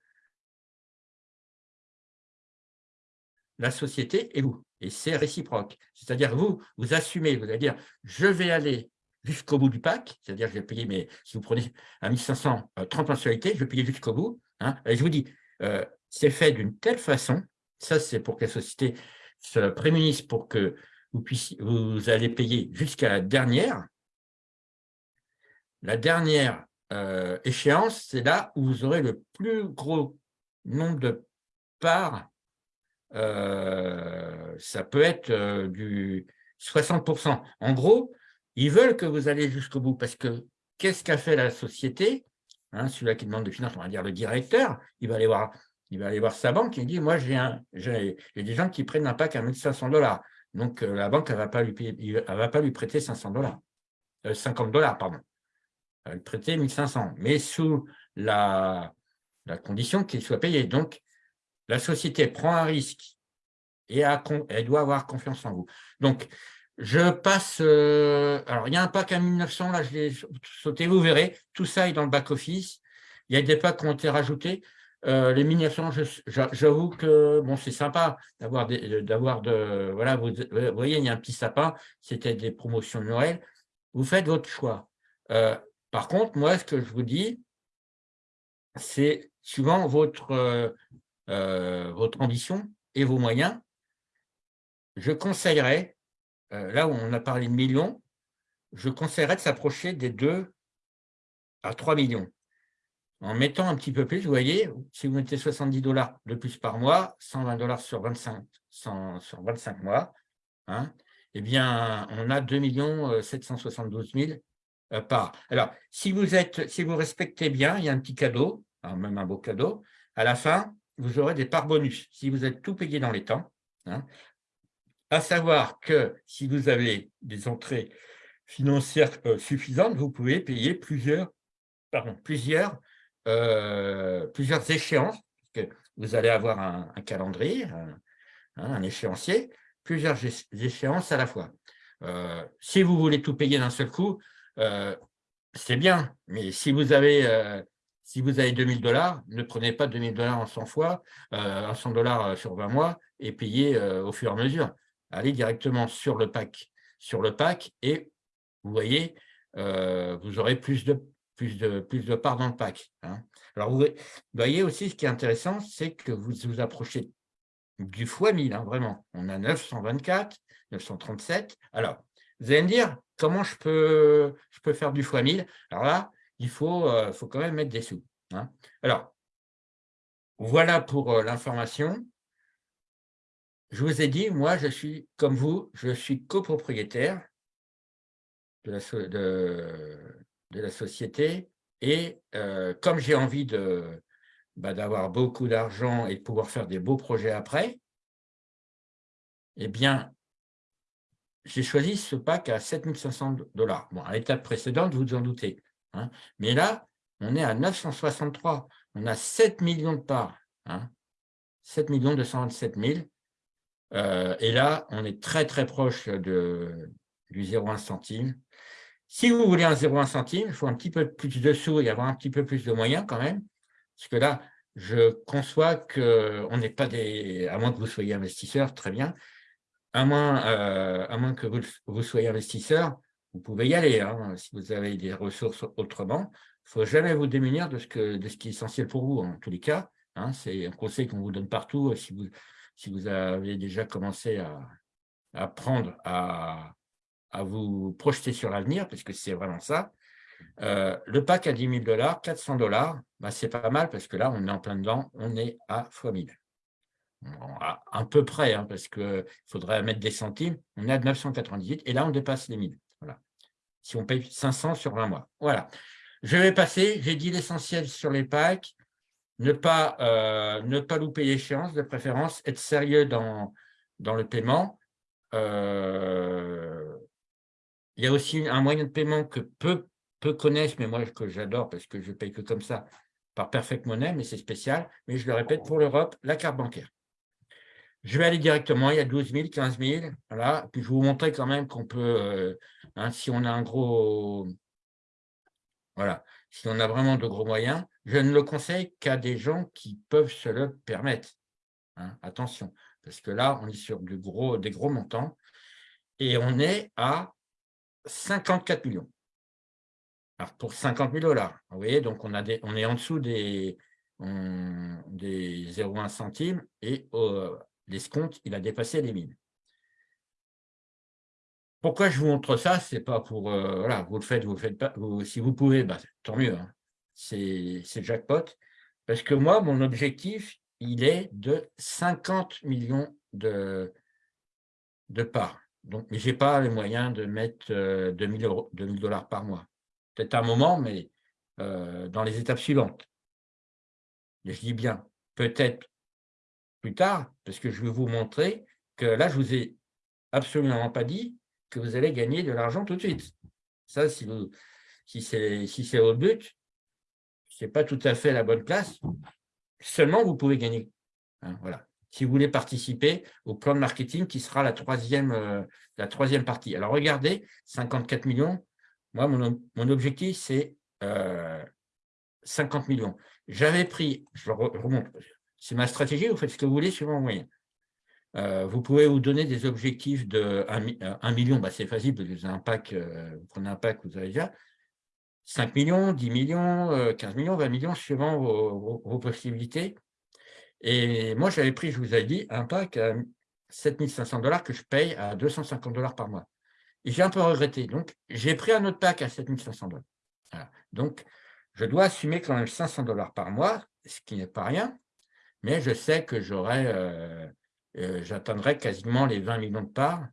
la société et vous. Et c'est réciproque. C'est-à-dire, vous, vous assumez, vous allez dire, je vais aller jusqu'au bout du pack, c'est-à-dire, je vais payer, mais si vous prenez à 1500, 30 mensualités, je vais payer jusqu'au bout. Hein. et je vous dis, euh, c'est fait d'une telle façon, ça c'est pour que la société se prémunisse pour que vous, puissiez, vous allez payer jusqu'à la dernière, la dernière euh, échéance, c'est là où vous aurez le plus gros nombre de parts. Euh, ça peut être euh, du 60%. En gros, ils veulent que vous allez jusqu'au bout parce que qu'est-ce qu'a fait la société hein, Celui-là qui demande de finances, on va dire le directeur, il va aller voir, il va aller voir sa banque et il dit, moi, j'ai des gens qui prennent un pack à 1500 dollars. Donc, la banque, elle ne va, pas lui va lui prêter 500 dollars. 50 dollars, pardon prêter 1500, mais sous la, la condition qu'il soit payé. Donc, la société prend un risque et elle doit avoir confiance en vous. Donc, je passe, euh, alors il y a un pack à 1900, là je l'ai sauté, vous verrez, tout ça est dans le back-office. Il y a des packs qui ont été rajoutés. Euh, les 1900, j'avoue que bon, c'est sympa d'avoir d'avoir de, voilà, vous, voyez, il y a un petit sapin, c'était des promotions de Noël. Vous faites votre choix. Euh, par contre, moi, ce que je vous dis, c'est suivant votre, euh, votre ambition et vos moyens, je conseillerais, euh, là où on a parlé de millions, je conseillerais de s'approcher des 2 à 3 millions. En mettant un petit peu plus, vous voyez, si vous mettez 70 dollars de plus par mois, 120 dollars sur 25, sur 25 mois, hein, eh bien, on a 2 772 000 euh, Alors, si vous, êtes, si vous respectez bien, il y a un petit cadeau, hein, même un beau cadeau. À la fin, vous aurez des parts bonus, si vous êtes tout payé dans les temps. Hein. À savoir que si vous avez des entrées financières euh, suffisantes, vous pouvez payer plusieurs, pardon, plusieurs, euh, plusieurs échéances, parce que vous allez avoir un, calendrier, un, un, échéancier, plusieurs échéances à la fois. si vous voulez tout payer d'un seul coup, euh, c'est bien, mais si vous avez, euh, si vous avez 2000 dollars, ne prenez pas 2000 dollars en 100 fois, euh, 100 dollars sur 20 mois et payez euh, au fur et à mesure. Allez directement sur le pack, sur le et vous voyez, vous aurez plus de, plus de, plus de parts dans le pack. Hein. Alors, vous voyez aussi, ce qui est intéressant, c'est que vous vous approchez du fois 1000, hein, vraiment. On a 924, 937. Alors, vous allez me dire, comment je peux, je peux faire du fois 1000 Alors là, il faut, euh, faut quand même mettre des sous. Hein. Alors, voilà pour euh, l'information. Je vous ai dit, moi, je suis, comme vous, je suis copropriétaire de la, société et euh, comme j'ai envie bah, d'avoir beaucoup d'argent et de pouvoir faire des beaux projets après, eh bien, j'ai choisi ce pack à 7500 dollars. Bon, à l'étape précédente, vous vous en doutez. Hein. Mais là, on est à 963. On a 7 millions de parts. Hein, 7 millions 227 000. Euh, et là, on est très, très proche de, du 0,1 centime. Si vous voulez un 0,1 centime, il faut un petit peu plus de sous et avoir un petit peu plus de moyens quand même. Parce que là, je conçois qu'on n'est pas des... À moins que vous soyez investisseur, très bien. À moins, euh, à moins que vous, soyez investisseur, vous pouvez y aller. Hein, si vous avez des ressources autrement, il ne faut jamais vous démunir de ce, qui est essentiel pour vous, en tous les cas. Hein. C'est un conseil qu'on vous donne partout. Si vous, si vous avez déjà commencé à, apprendre à, à vous projeter sur l'avenir, parce que c'est vraiment ça, euh, le pack à 10 000 dollars, 400 dollars, bah, c'est pas mal parce que là, on est en plein dedans, on est à x 1000. à un peu près, hein, parce qu'il faudrait mettre des centimes, on est à 998 et là, on dépasse les 1000. Si on paye 500 sur 20 mois. Voilà. Je vais passer, j'ai dit l'essentiel sur les packs, ne pas, euh, louper l'échéance de préférence, être sérieux dans, le paiement. Euh, il y a aussi un moyen de paiement que peu peu connaissent, mais moi que j'adore parce que je paye que comme ça, par Perfect Money, mais c'est spécial. Mais je le répète, pour l'Europe, la carte bancaire. Je vais aller directement, il y a 12 000, 15 000. Voilà. Puis je vais vous montrer quand même qu'on peut, euh, hein, si on a un gros... Voilà, si on a vraiment de gros moyens, je ne le conseille qu'à des gens qui peuvent se le permettre. Hein. attention, parce que là, on est sur gros, des gros montants et on est à 54 millions. Alors, pour 50 000 dollars, vous voyez, donc on, a on est en dessous des, des 0,1 centimes et euh, l'escompte, il a dépassé les 1000. Pourquoi je vous montre ça? C'est pas pour, euh, voilà, vous le faites, vous le faites pas. si vous pouvez, bah, tant mieux, hein. c'est jackpot. Parce que moi, mon objectif, il est de 50 millions de, de parts. Donc, mais je n'ai pas les moyens de mettre 2000 euh, dollars par mois peut-être un moment, mais euh, dans les étapes suivantes. Je dis bien, peut-être plus tard, parce que je vais vous montrer que là, je vous ai absolument pas dit que vous allez gagner de l'argent tout de suite. Ça, si, si c'est si votre but, ce n'est pas tout à fait la bonne place, seulement vous pouvez gagner. Hein, voilà. Si vous voulez participer au plan de marketing qui sera la troisième, euh, la troisième partie. Alors regardez, 54 millions, moi, mon, objectif, c'est 50 euh, millions. J'avais pris, je remonte, c'est ma stratégie, vous faites ce que vous voulez sur mon moyen. Euh, vous pouvez vous donner des objectifs de 1, million, bah, c'est facile, vous, avez un pack, euh, vous prenez un pack, vous avez déjà 5 millions, 10 millions, 15 millions, 20 millions, suivant vos, possibilités. Et moi, j'avais pris, je vous ai dit, un pack à 7500 dollars que je paye à 250 dollars par mois j'ai un peu regretté. Donc, j'ai pris un autre pack à 7500 dollars. Donc, je dois assumer quand même 500 dollars par mois, ce qui n'est pas rien, mais je sais que euh, euh, j'atteindrai quasiment les 20 millions de parts.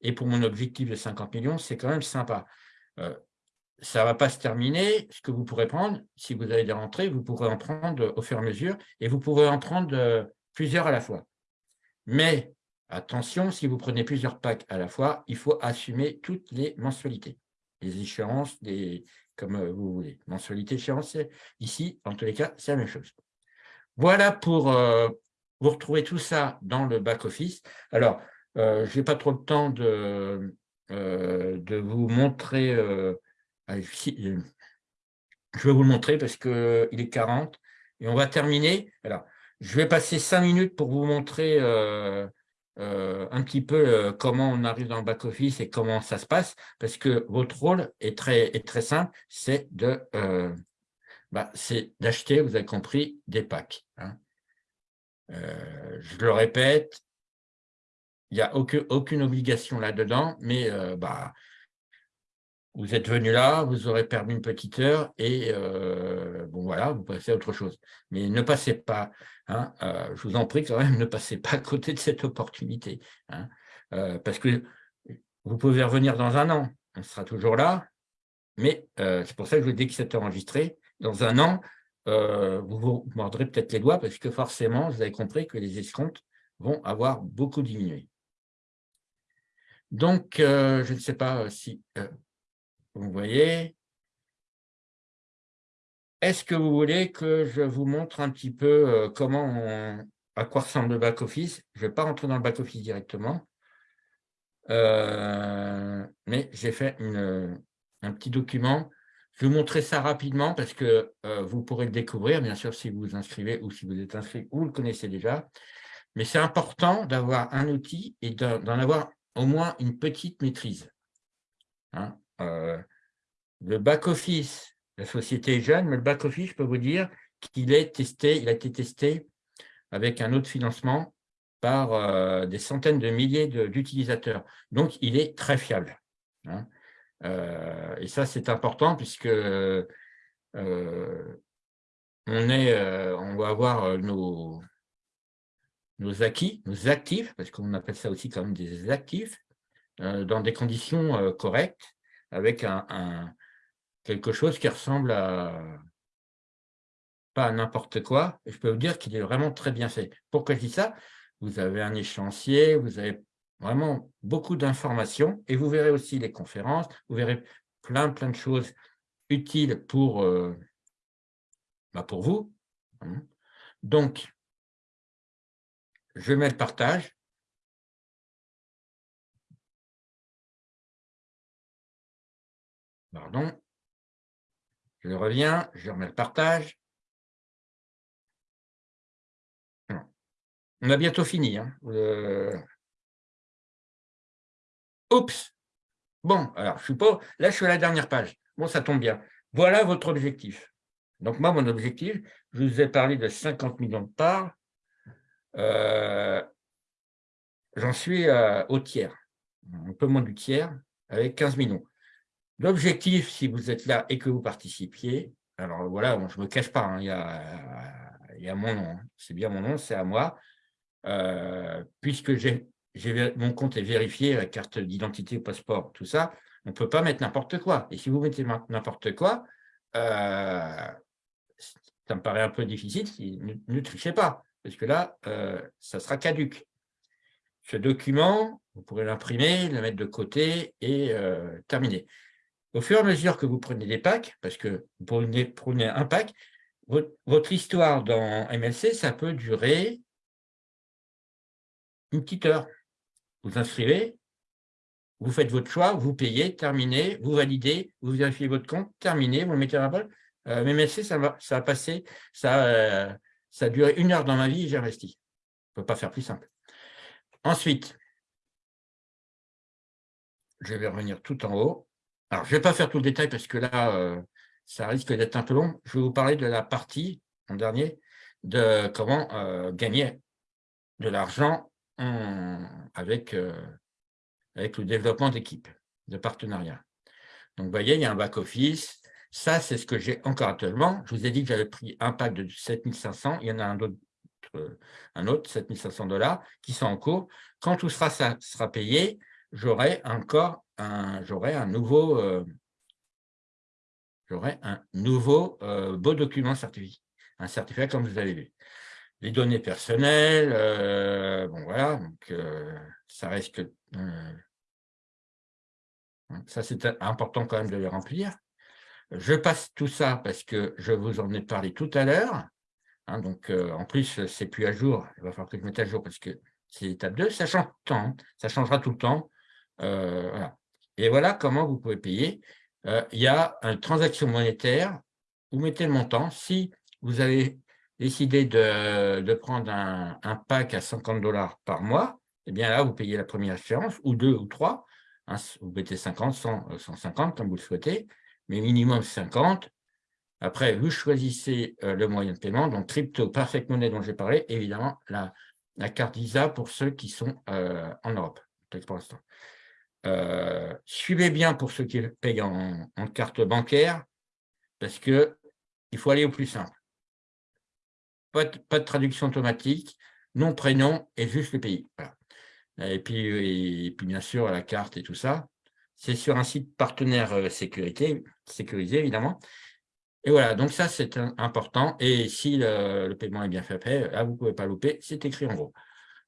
Et pour mon objectif de 50 millions, c'est quand même sympa. Euh, ça ne va pas se terminer. Ce que vous pourrez prendre, si vous avez des rentrées, vous pourrez en prendre au fur et à mesure et vous pourrez en prendre plusieurs à la fois. Mais Attention, si vous prenez plusieurs packs à la fois, il faut assumer toutes les mensualités, les échéances, comme euh, vous voulez. Mensualité, échéance, ici, en tous les cas, c'est la même chose. Voilà pour euh, vous retrouver tout ça dans le back-office. Alors, euh, je n'ai pas trop le temps de, de vous montrer. je vais vous le montrer parce qu'il est 40 et on va terminer. Alors, je vais passer cinq minutes pour vous montrer un petit peu comment on arrive dans le back-office et comment ça se passe, parce que votre rôle est très, est très simple, c'est de bah, d'acheter, vous avez compris, des packs. Hein. je le répète, il n'y a aucune, obligation là-dedans, mais bah, vous êtes venu là, vous aurez perdu une petite heure et euh, bon voilà, vous passez à autre chose. Mais ne passez pas, hein, euh, je vous en prie quand même, ne passez pas à côté de cette opportunité. Hein, euh, parce que vous pouvez revenir dans un an, on sera toujours là, mais c'est pour ça que je vous dis que c'est enregistré. Dans un an, vous vous mordrez peut-être les doigts parce que forcément, vous avez compris que les escomptes vont avoir beaucoup diminué. Donc, je ne sais pas si vous voyez. Est-ce que vous voulez que je vous montre un petit peu euh, comment à quoi ressemble le back-office? Je ne vais pas rentrer dans le back-office directement, euh, mais j'ai fait un petit document. Je vais vous montrer ça rapidement parce que euh, vous pourrez le découvrir, bien sûr, si vous vous inscrivez ou si vous êtes inscrit ou le connaissez déjà. Mais c'est important d'avoir un outil et d'en avoir au moins une petite maîtrise. Hein. Euh, le back-office, la société est jeune, mais le back-office, je peux vous dire qu'il est testé, il a été testé avec un autre financement par euh, des centaines de milliers d'utilisateurs. Donc, il est très fiable. Hein. Euh, et ça, c'est important puisque on, est, on va avoir nos, nos acquis, nos actifs, parce qu'on appelle ça aussi quand même des actifs, dans des conditions correctes avec un, quelque chose qui ressemble à pas n'importe quoi. Je peux vous dire qu'il est vraiment très bien fait. Pourquoi je dis ça? Vous avez un échéancier, vous avez vraiment beaucoup d'informations et vous verrez aussi les conférences, vous verrez plein, plein de choses utiles pour, euh, bah, pour vous. Hein. Donc, je mets le partage. Pardon. Je reviens, je remets le partage. On a bientôt fini. Hein. Oups Bon, alors, je suis pas... Là, je suis à la dernière page. Bon, ça tombe bien. Voilà votre objectif. Donc, moi, mon objectif, je vous ai parlé de 50 millions de parts. Euh, j'en suis euh, au tiers, un peu moins du tiers, avec 15 millions. L'objectif, si vous êtes là et que vous participiez, alors voilà, je ne me cache pas, hein, il, y a, mon nom, hein. c'est bien mon nom, c'est à moi, euh, puisque mon compte est vérifié, la carte d'identité, passeport, tout ça, on ne peut pas mettre n'importe quoi. Et si vous mettez n'importe quoi, euh, ça me paraît un peu difficile, ne, trichez pas, parce que là, euh, ça sera caduque. Ce document, vous pourrez l'imprimer, le mettre de côté et terminer. Au fur et à mesure que vous prenez des packs, parce que vous prenez, un pack, votre, histoire dans MLC, ça peut durer une petite heure. Vous inscrivez, vous faites votre choix, vous payez, terminez, vous validez, vous vérifiez votre compte, terminez, vous le mettez à la balle. Euh, ça va, ça a passé, ça, euh, ça a duré une heure dans ma vie et j'ai investi. On ne peut pas faire plus simple. Ensuite, je vais revenir tout en haut. Alors, je ne vais pas faire tout le détail parce que là, euh, ça risque d'être un peu long. Je vais vous parler de la partie, en dernier, de comment euh, gagner de l'argent avec, euh, avec le développement d'équipe, de partenariat. Donc, vous voyez, il y a un back-office. Ça, c'est ce que j'ai encore actuellement. Je vous ai dit que j'avais pris un pack de 7500. Il y en a un autre, un autre 7500 dollars, qui sont en cours. Quand tout sera, ça sera payé, j'aurai encore j'aurai un nouveau, euh, un nouveau euh, beau document certifié, un certificat comme vous avez vu. Les données personnelles, euh, bon voilà, donc ça reste que ça c'est important quand même de les remplir. Je passe tout ça parce que je vous en ai parlé tout à l'heure. Hein, donc, en plus, c'est plus à jour. Il va falloir que je mette à jour parce que c'est l'étape 2. Ça change tout le temps. Hein. Ça changera tout le temps. Et voilà comment vous pouvez payer. Euh, il y a une transaction monétaire, vous mettez le montant. Si vous avez décidé de, prendre un, pack à 50 dollars par mois, eh bien là, vous payez la première échéance, ou deux ou trois. Hein, vous mettez 50, 100, 150, comme vous le souhaitez, mais minimum 50. Après, vous choisissez euh, le moyen de paiement, donc crypto, perfect money dont j'ai parlé, évidemment, la, carte Visa pour ceux qui sont euh, en Europe, peut-être pour l'instant. Euh, suivez bien pour ceux qui payent en, carte bancaire, parce qu'il faut aller au plus simple. Pas de, traduction automatique, nom, prénom et juste le pays. Et, puis, et puis, bien sûr, la carte et tout ça. C'est sur un site partenaire sécurité, sécurisé, évidemment. Et voilà, donc ça, c'est important. Et si le, paiement est bien fait après, là, vous ne pouvez pas louper, c'est écrit en gros.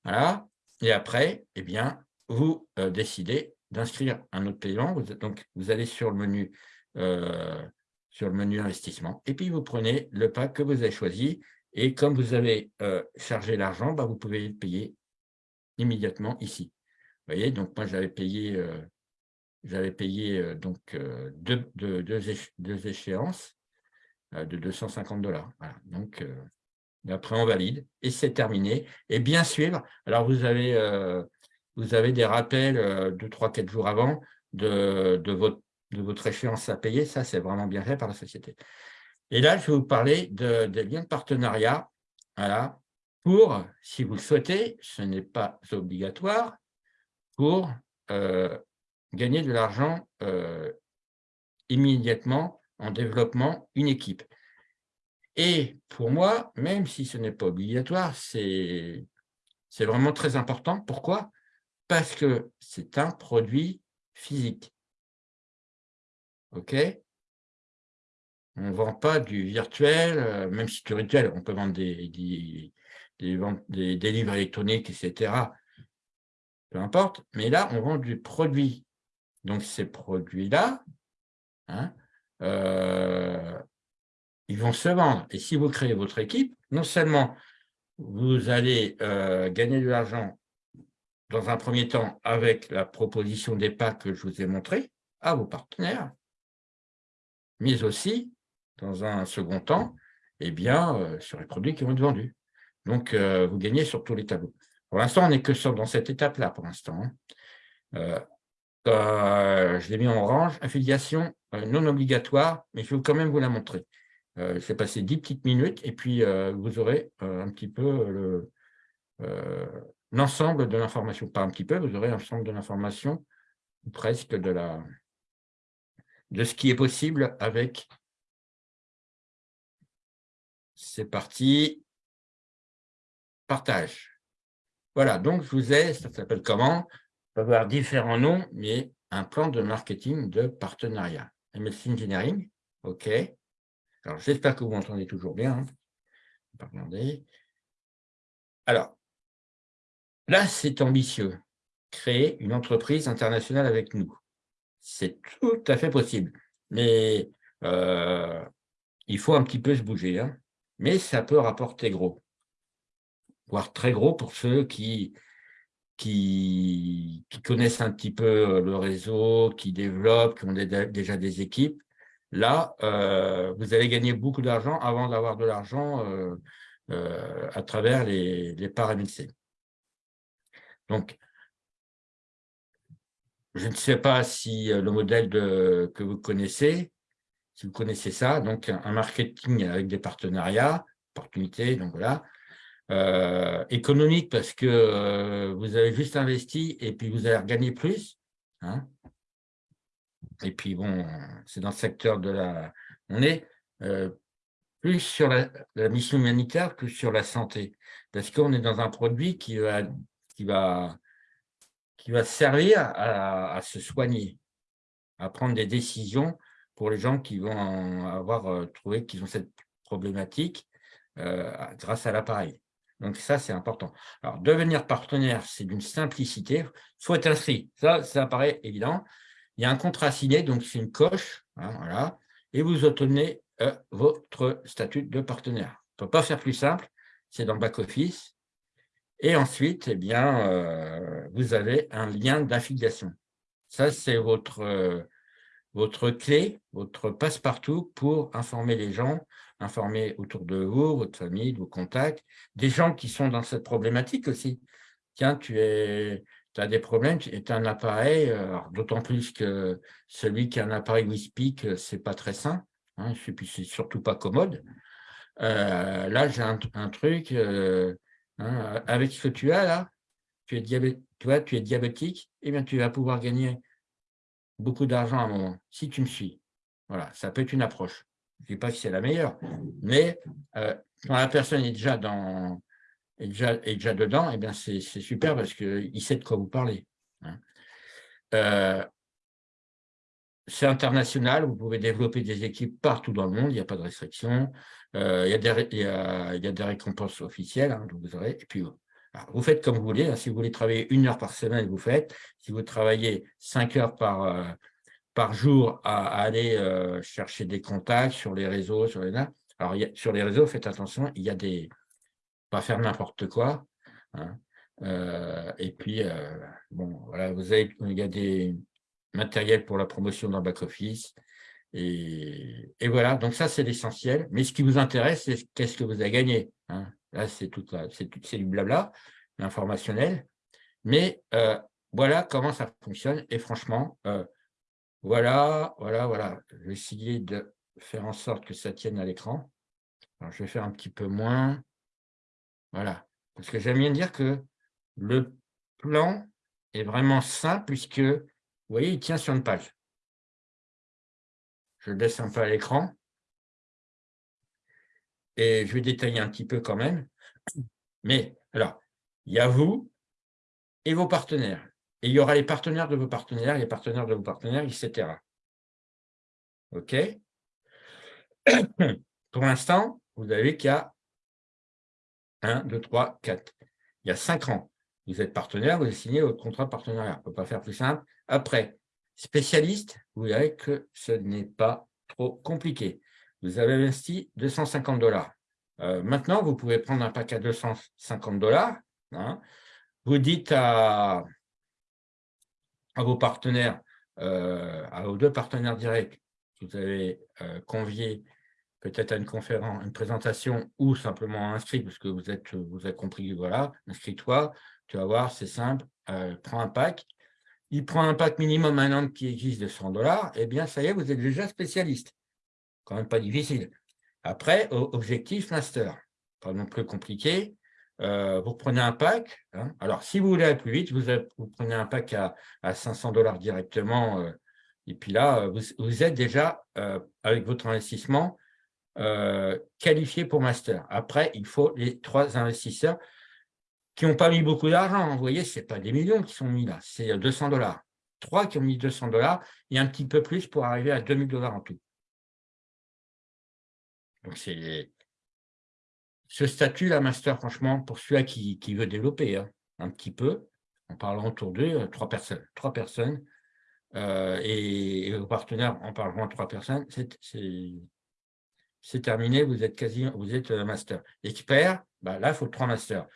Voilà. Et après, eh bien, vous euh, décidez d'inscrire un autre paiement. Vous, donc, vous allez sur le menu euh, sur le menu investissement. Et puis, vous prenez le pack que vous avez choisi. Et comme vous avez euh, chargé l'argent, bah, vous pouvez le payer immédiatement ici. Vous voyez, donc moi, j'avais payé, j'avais payé donc deux, deux échéances. Euh, de 250 dollars. Donc, euh, après, on valide et c'est terminé. Et bien suivre, alors vous avez, euh, vous avez des rappels deux, trois, quatre jours avant de, de, votre, de votre échéance à payer. Ça, c'est vraiment bien fait par la société. Et là, je vais vous parler de, des liens de partenariat. Voilà, pour, si vous le souhaitez, ce n'est pas obligatoire, pour gagner de l'argent immédiatement en développement une équipe. Et pour moi, même si ce n'est pas obligatoire, c'est vraiment très important. Pourquoi? Parce que c'est un produit physique. OK? On ne vend pas du virtuel, euh, même si du virtuel, on peut vendre des, des, livres électroniques, etc. Peu importe. Mais là, on vend du produit. Donc, ces produits-là, hein, euh, ils vont se vendre. Et si vous créez votre équipe, non seulement vous allez euh, gagner de l'argent dans un premier temps avec la proposition des packs que je vous ai montré à vos partenaires, mais aussi, dans un second temps, eh bien, euh, sur les produits qui vont être vendus. Donc, vous gagnez sur tous les tableaux. Pour l'instant, on n'est que dans cette étape-là, pour l'instant. Hein. Euh, je l'ai mis en orange, affiliation euh, non obligatoire, mais je vais quand même vous la montrer. Euh, je vais passer 10 petites minutes et puis vous aurez un petit peu l'ensemble de l'information. Pas un petit peu, vous aurez l'ensemble de l'information, presque de, la, de ce qui est possible avec. C'est parti. Partage. Voilà, donc je vous ai, ça s'appelle comment? Peut avoir différents noms, mais un plan de marketing de partenariat. MS Engineering, OK. Alors, j'espère que vous m'entendez toujours bien. Hein. Alors, là, c'est ambitieux. Créer une entreprise internationale avec nous. C'est tout à fait possible. Mais euh, il faut un petit peu se bouger. Hein. Mais ça peut rapporter gros. Voire très gros pour ceux qui connaissent un petit peu euh, le réseau, qui développent, qui ont déjà des équipes, là, euh, vous allez gagner beaucoup d'argent avant d'avoir de l'argent euh, à travers les, les parts MLC. Donc, je ne sais pas si le modèle que vous connaissez, vous connaissez ça, donc un marketing avec des partenariats, opportunités, donc voilà, euh, économique parce que euh, vous avez juste investi et puis vous allez gagner plus. Hein. Et puis, bon, c'est dans le secteur de la... On est euh, plus sur la, mission humanitaire que sur la santé. Parce qu'on est dans un produit qui va, qui va, qui va servir à, se soigner, à prendre des décisions pour les gens qui vont avoir trouvé qu'ils ont cette problématique grâce à l'appareil. Donc ça, c'est important. Alors, devenir partenaire, c'est d'une simplicité. Il faut être inscrit. Ça, ça paraît évident. Il y a un contrat signé, donc c'est une coche. Hein, voilà, et vous obtenez euh, votre statut de partenaire. On ne peut pas faire plus simple. C'est dans le back-office. Et ensuite, eh bien, euh, vous avez un lien d'affiliation. Ça, c'est votre, euh, votre clé, votre passe-partout pour informer les gens informer autour de vous, votre famille, vos contacts, des gens qui sont dans cette problématique aussi. tiens, tu as des problèmes, tu as un appareil, d'autant plus que celui qui a un appareil WISPIC, ce n'est pas très sain, hein, c'est surtout pas commode. là, j'ai un, truc, hein, avec ce que tu as là, tu es, tu es diabétique, eh bien, tu vas pouvoir gagner beaucoup d'argent à un moment, si tu me suis. Voilà, ça peut être une approche. Je ne dis pas que c'est la meilleure, mais euh, quand la personne est déjà, dans, déjà, dedans, eh c'est super parce qu'il sait de quoi vous parlez. Hein. Euh, c'est international, vous pouvez développer des équipes partout dans le monde, il n'y a pas de restriction. Euh, il, y a des, récompenses officielles, hein, vous aurez, et puis vous faites comme vous voulez. Hein. Si vous voulez travailler une heure par semaine, vous faites. Si vous travaillez cinq heures par, euh, par jour à, aller euh, chercher des contacts sur les réseaux, sur les alors sur les réseaux, faites attention, il y a des pas faire n'importe quoi. Hein. Euh, et puis bon, voilà, vous avez, il y a des matériels pour la promotion dans back office. Et, et voilà, donc ça c'est l'essentiel. Mais ce qui vous intéresse, c'est qu'est-ce que vous avez gagné. Hein. Là, c'est tout, c'est du blabla, informationnel. Mais euh, voilà comment ça fonctionne. Et franchement, euh, voilà, voilà, voilà. Je vais essayer de faire en sorte que ça tienne à l'écran. je vais faire un petit peu moins. Voilà. Parce que j'aime bien dire que le plan est vraiment simple puisque, vous voyez, il tient sur une page. Je laisse un peu à l'écran et je vais détailler un petit peu quand même. Mais alors, il y a vous et vos partenaires. Et il y aura les partenaires de vos partenaires, les partenaires de vos partenaires, etc. OK? Pour l'instant, vous avez qu'il y a 1, 2, 3, 4. Il y a 5 ans. Vous êtes partenaire, vous avez signé votre contrat de partenariat. On ne peut pas faire plus simple. Après, spécialiste, vous verrez que ce n'est pas trop compliqué vous avez investi 250 dollars. Euh, maintenant, vous pouvez prendre un pack à 250 dollars. Hein. Vous dites à, vos partenaires, euh, à vos deux partenaires directs, vous avez euh, convié peut-être à une conférence, une présentation ou simplement inscrit, parce que vous êtes, vous avez compris, voilà, inscris-toi, tu vas voir, c'est simple, prends un pack. Il prend un pack minimum un an qui existe de 100 dollars, eh bien, ça y est, vous êtes déjà spécialiste quand même pas difficile. Après, objectif master, pas non plus compliqué. Euh, vous prenez un pack. Hein. Alors, si vous voulez aller plus vite, vous, prenez un pack à, 500 dollars directement. Euh, et puis là, vous, êtes déjà, euh, avec votre investissement, qualifié pour master. Après, il faut les trois investisseurs qui n'ont pas mis beaucoup d'argent. Vous voyez, ce n'est pas des millions qui sont mis là, c'est 200 dollars. Trois qui ont mis 200 dollars et un petit peu plus pour arriver à 2000 dollars en tout. Donc, c'est ce statut, là, master, franchement, pour celui qui, qui, veut développer hein, un petit peu, en parlant autour d'eux, euh, trois personnes. Trois personnes. Euh, et, vos partenaires en parleront trois personnes. C'est terminé, vous êtes quasi, vous êtes euh, master. Expert, bah, là, il faut trois masters.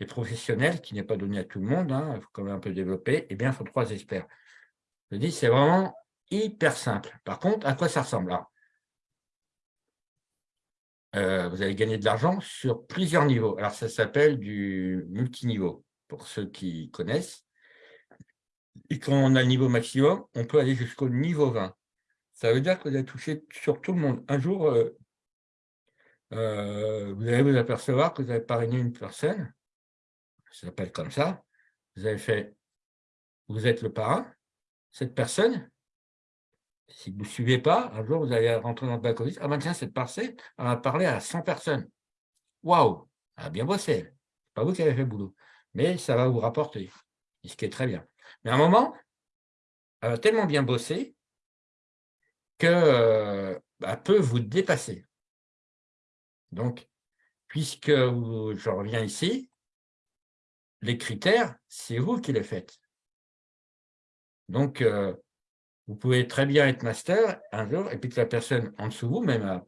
Et professionnel, qui n'est pas donné à tout le monde, hein, il faut quand même un peu développer, eh bien, il faut trois experts. Je dis, c'est vraiment hyper simple. Par contre, à quoi ça ressemble euh, vous allez gagner de l'argent sur plusieurs niveaux. Alors, ça s'appelle du multiniveau, pour ceux qui connaissent. Et quand on a le niveau maximum, on peut aller jusqu'au niveau 20. Ça veut dire que vous allez toucher sur tout le monde. Un jour, euh, euh, vous allez vous apercevoir que vous avez parrainé une personne, ça s'appelle comme ça, vous avez fait, vous êtes le parrain, cette personne, si vous ne suivez pas, un jour, vous allez rentrer dans le back-office. Ah ben tiens, cette parcelle, elle a parlé à 100 personnes. Waouh Elle a bien bossé. Ce pas vous qui avez fait le boulot. Mais ça va vous rapporter, ce qui est très bien. Mais à un moment, elle a tellement bien bossé qu'elle euh, bah, peut vous dépasser. Donc, puisque je reviens ici, les critères, c'est vous qui les faites. Donc, euh, vous pouvez très bien être master un jour, et puis que la personne en dessous vous, même à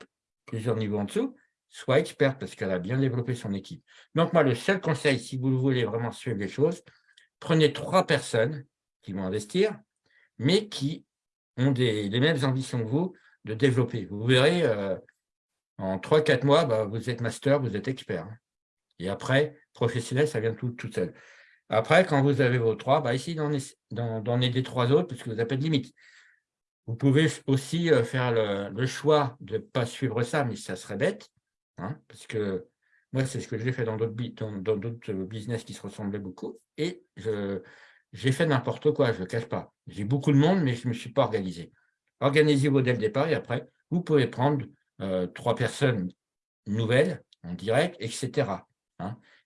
plusieurs niveaux en dessous, soit experte parce qu'elle a bien développé son équipe. Donc, moi, le seul conseil, si vous voulez vraiment suivre les choses, prenez trois personnes qui vont investir, mais qui ont des, les mêmes ambitions que vous de développer. Vous verrez, euh, en trois, quatre mois, bah, vous êtes master, vous êtes expert. Hein. Et après, professionnel, ça vient tout, tout seul. Après, quand vous avez vos trois, bah, essayez d'en aider trois autres parce que vous n'avez pas de limite. Vous pouvez aussi euh, faire le, choix de ne pas suivre ça, mais ça serait bête, hein, parce que moi, c'est ce que j'ai fait dans d'autres business qui se ressemblaient beaucoup, et j'ai fait n'importe quoi, je ne cache pas. J'ai beaucoup de monde, mais je ne me suis pas organisé. Organisez-vous dès le départ, et après, vous pouvez prendre euh, trois personnes nouvelles, en direct, etc.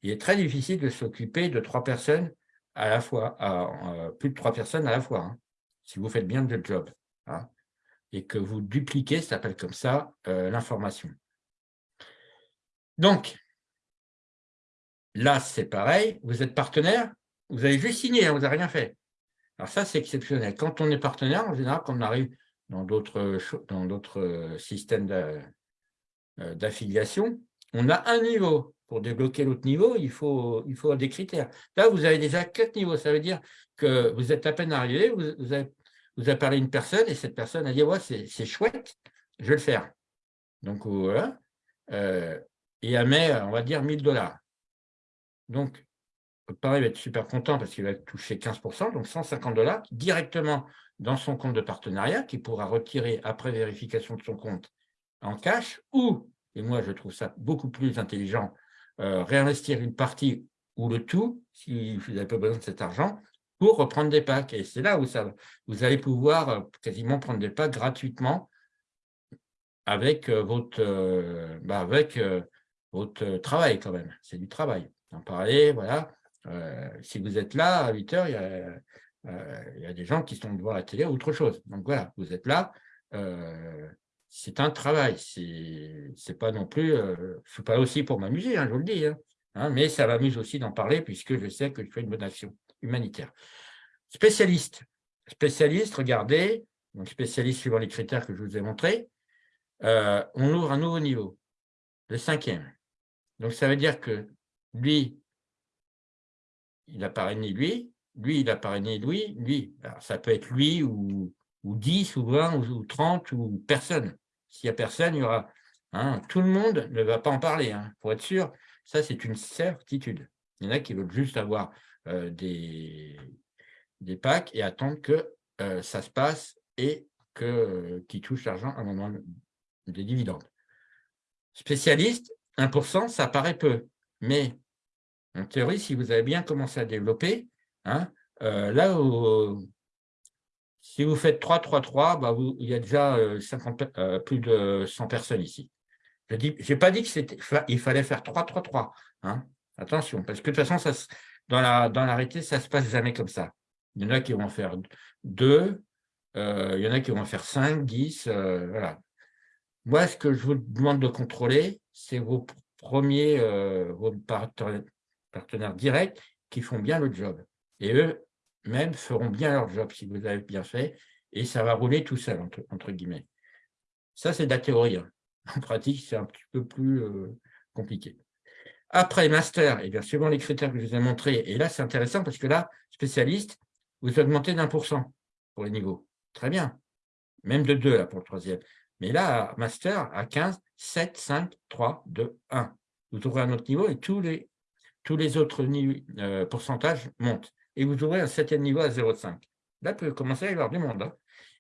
Il est très difficile de s'occuper de trois personnes à la fois, euh, plus de trois personnes à la fois, hein, si vous faites bien le job. Hein, et que vous dupliquez, ça s'appelle comme ça, euh, l'information. Donc, là, c'est pareil, vous êtes partenaire, vous avez juste signé, vous n'avez rien fait. Alors ça, c'est exceptionnel. Quand on est partenaire, en général, quand on arrive dans d'autres systèmes euh, d'affiliation, on a un niveau. Pour débloquer l'autre niveau, il faut, il faut des critères. Là, vous avez déjà quatre niveaux. Ça veut dire que vous êtes à peine arrivé, vous, vous, avez, parlé à une personne et cette personne a dit ouais, c'est chouette, je vais le faire. Donc voilà. Euh, et elle met, on va dire, 1000 dollars. Donc, pareil, il va être super content parce qu'il va toucher 15%, donc 150 dollars directement dans son compte de partenariat qu'il pourra retirer après vérification de son compte en cash ou, et moi je trouve ça beaucoup plus intelligent, euh, réinvestir une partie ou le tout, si vous n'avez pas besoin de cet argent, pour reprendre des packs. Et c'est là où ça, vous allez pouvoir euh, quasiment prendre des packs gratuitement avec euh, votre, bah avec, votre travail quand même. C'est du travail. En parler, voilà. si vous êtes là à 8 heures, il y a, y a des gens qui sont devant la télé ou autre chose. Donc voilà, vous êtes là c'est un travail. C'est pas non plus, euh, je suis pas aussi pour m'amuser, hein, je vous le dis. Hein, hein, mais ça m'amuse aussi d'en parler puisque je sais que je fais une bonne action humanitaire. Spécialiste. Spécialiste, regardez, donc spécialiste suivant les critères que je vous ai montrés, euh, on ouvre un nouveau niveau, le cinquième. Donc ça veut dire que lui, il a parrainé lui, lui, il a parrainé lui, lui. Alors, ça peut être lui ou, ou 10 ou 20 ou 30 ou personne. S'il n'y a personne, il y aura... Hein, tout le monde ne va pas en parler, hein, pour être sûr. Ça, c'est une certitude. Il y en a qui veulent juste avoir euh, des, des packs et attendre que euh, ça se passe et qu'ils euh, touchent l'argent à un moment des dividendes. Spécialiste, 1%, ça paraît peu. Mais en théorie, si vous avez bien commencé à développer, hein, là où si vous faites 3-3-3, bah il y a déjà 50, euh, euh, plus de 100 personnes ici. Je n'ai pas dit qu'il fallait faire 3-3-3. Hein. Attention, parce que de toute façon, ça, dans l'arrêté, la, ça ne se passe jamais comme ça. Il y en a qui vont faire 2, euh, il y en a qui vont faire 5, 10, voilà. Moi, ce que je vous demande de contrôler, c'est vos premiers partenaires directs qui font bien le job. Et eux, même feront bien leur job si vous avez bien fait, et ça va rouler tout seul, entre, guillemets. Ça, c'est de la théorie. Hein. En pratique, c'est un petit peu plus euh, compliqué. Après master, et bien suivant les critères que je vous ai montrés, et là, c'est intéressant parce que là, spécialiste, vous augmentez d'un pour cent pour les niveaux. Très bien. Même de 2 là, pour le troisième. Mais là, master, à 15, 7, 5, 3, 2, 1. Vous ouvrez un autre niveau et tous les, tous les autres euh, pourcentages montent et vous ouvrez un septième niveau à 0,5. Là, peut commencer à y avoir du monde. Hein.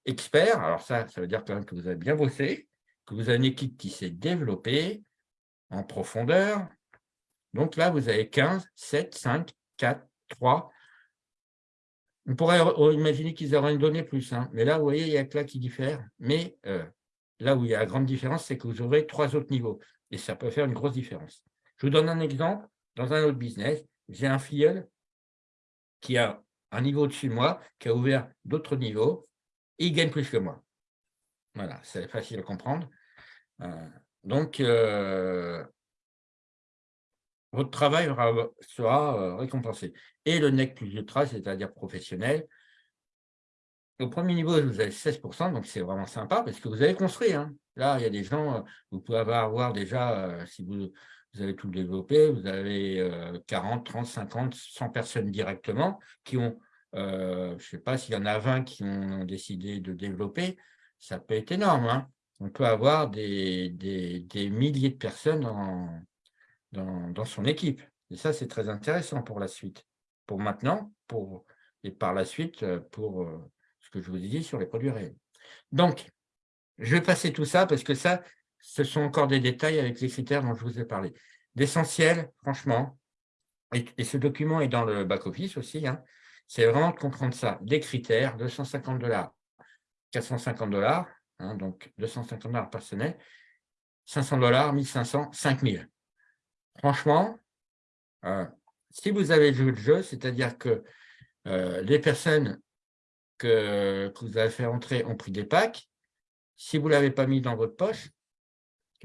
Expert, alors ça, ça veut dire quand même que vous avez bien bossé, que vous avez une équipe qui s'est développée en profondeur. Donc là, vous avez 15, 7, 5, 4, 3. On pourrait imaginer qu'ils auraient donné plus. Hein. Mais là, vous voyez, il y a que là qui diffère. Mais euh, là où il y a la grande différence, c'est que vous ouvrez trois autres niveaux. Et ça peut faire une grosse différence. Je vous donne un exemple. Dans un autre business, j'ai un filleul qui a un niveau au-dessus de moi, qui a ouvert d'autres niveaux, il gagne plus que moi. Voilà, c'est facile à comprendre. Euh, donc, euh, votre travail sera euh, récompensé. Et le NEC plus ultra, c'est-à-dire professionnel, au premier niveau, vous avez 16%, donc c'est vraiment sympa parce que vous avez construit. Hein. Là, il y a des gens, vous pouvez avoir déjà, si vous vous avez tout développé, vous avez 40, 30, 50, 100 personnes directement qui ont, euh, je ne sais pas s'il y en a 20 qui ont décidé de développer, ça peut être énorme. Hein. On peut avoir des, des, milliers de personnes dans, dans, son équipe. Et ça, c'est très intéressant pour la suite, pour maintenant pour, et par la suite pour ce que je vous ai dit sur les produits réels. Donc, je vais passer tout ça parce que ça, ce sont encore des détails avec les critères dont je vous ai parlé. L'essentiel, franchement, et, ce document est dans le back-office aussi, hein, c'est vraiment de comprendre ça. Des critères, 250 dollars, 450 dollars, hein, donc 250 dollars par semaine, 500 dollars, 1500, 5000. Franchement, euh, si vous avez joué le jeu, c'est-à-dire que euh, les personnes que, vous avez fait entrer ont pris des packs, si vous ne l'avez pas mis dans votre poche,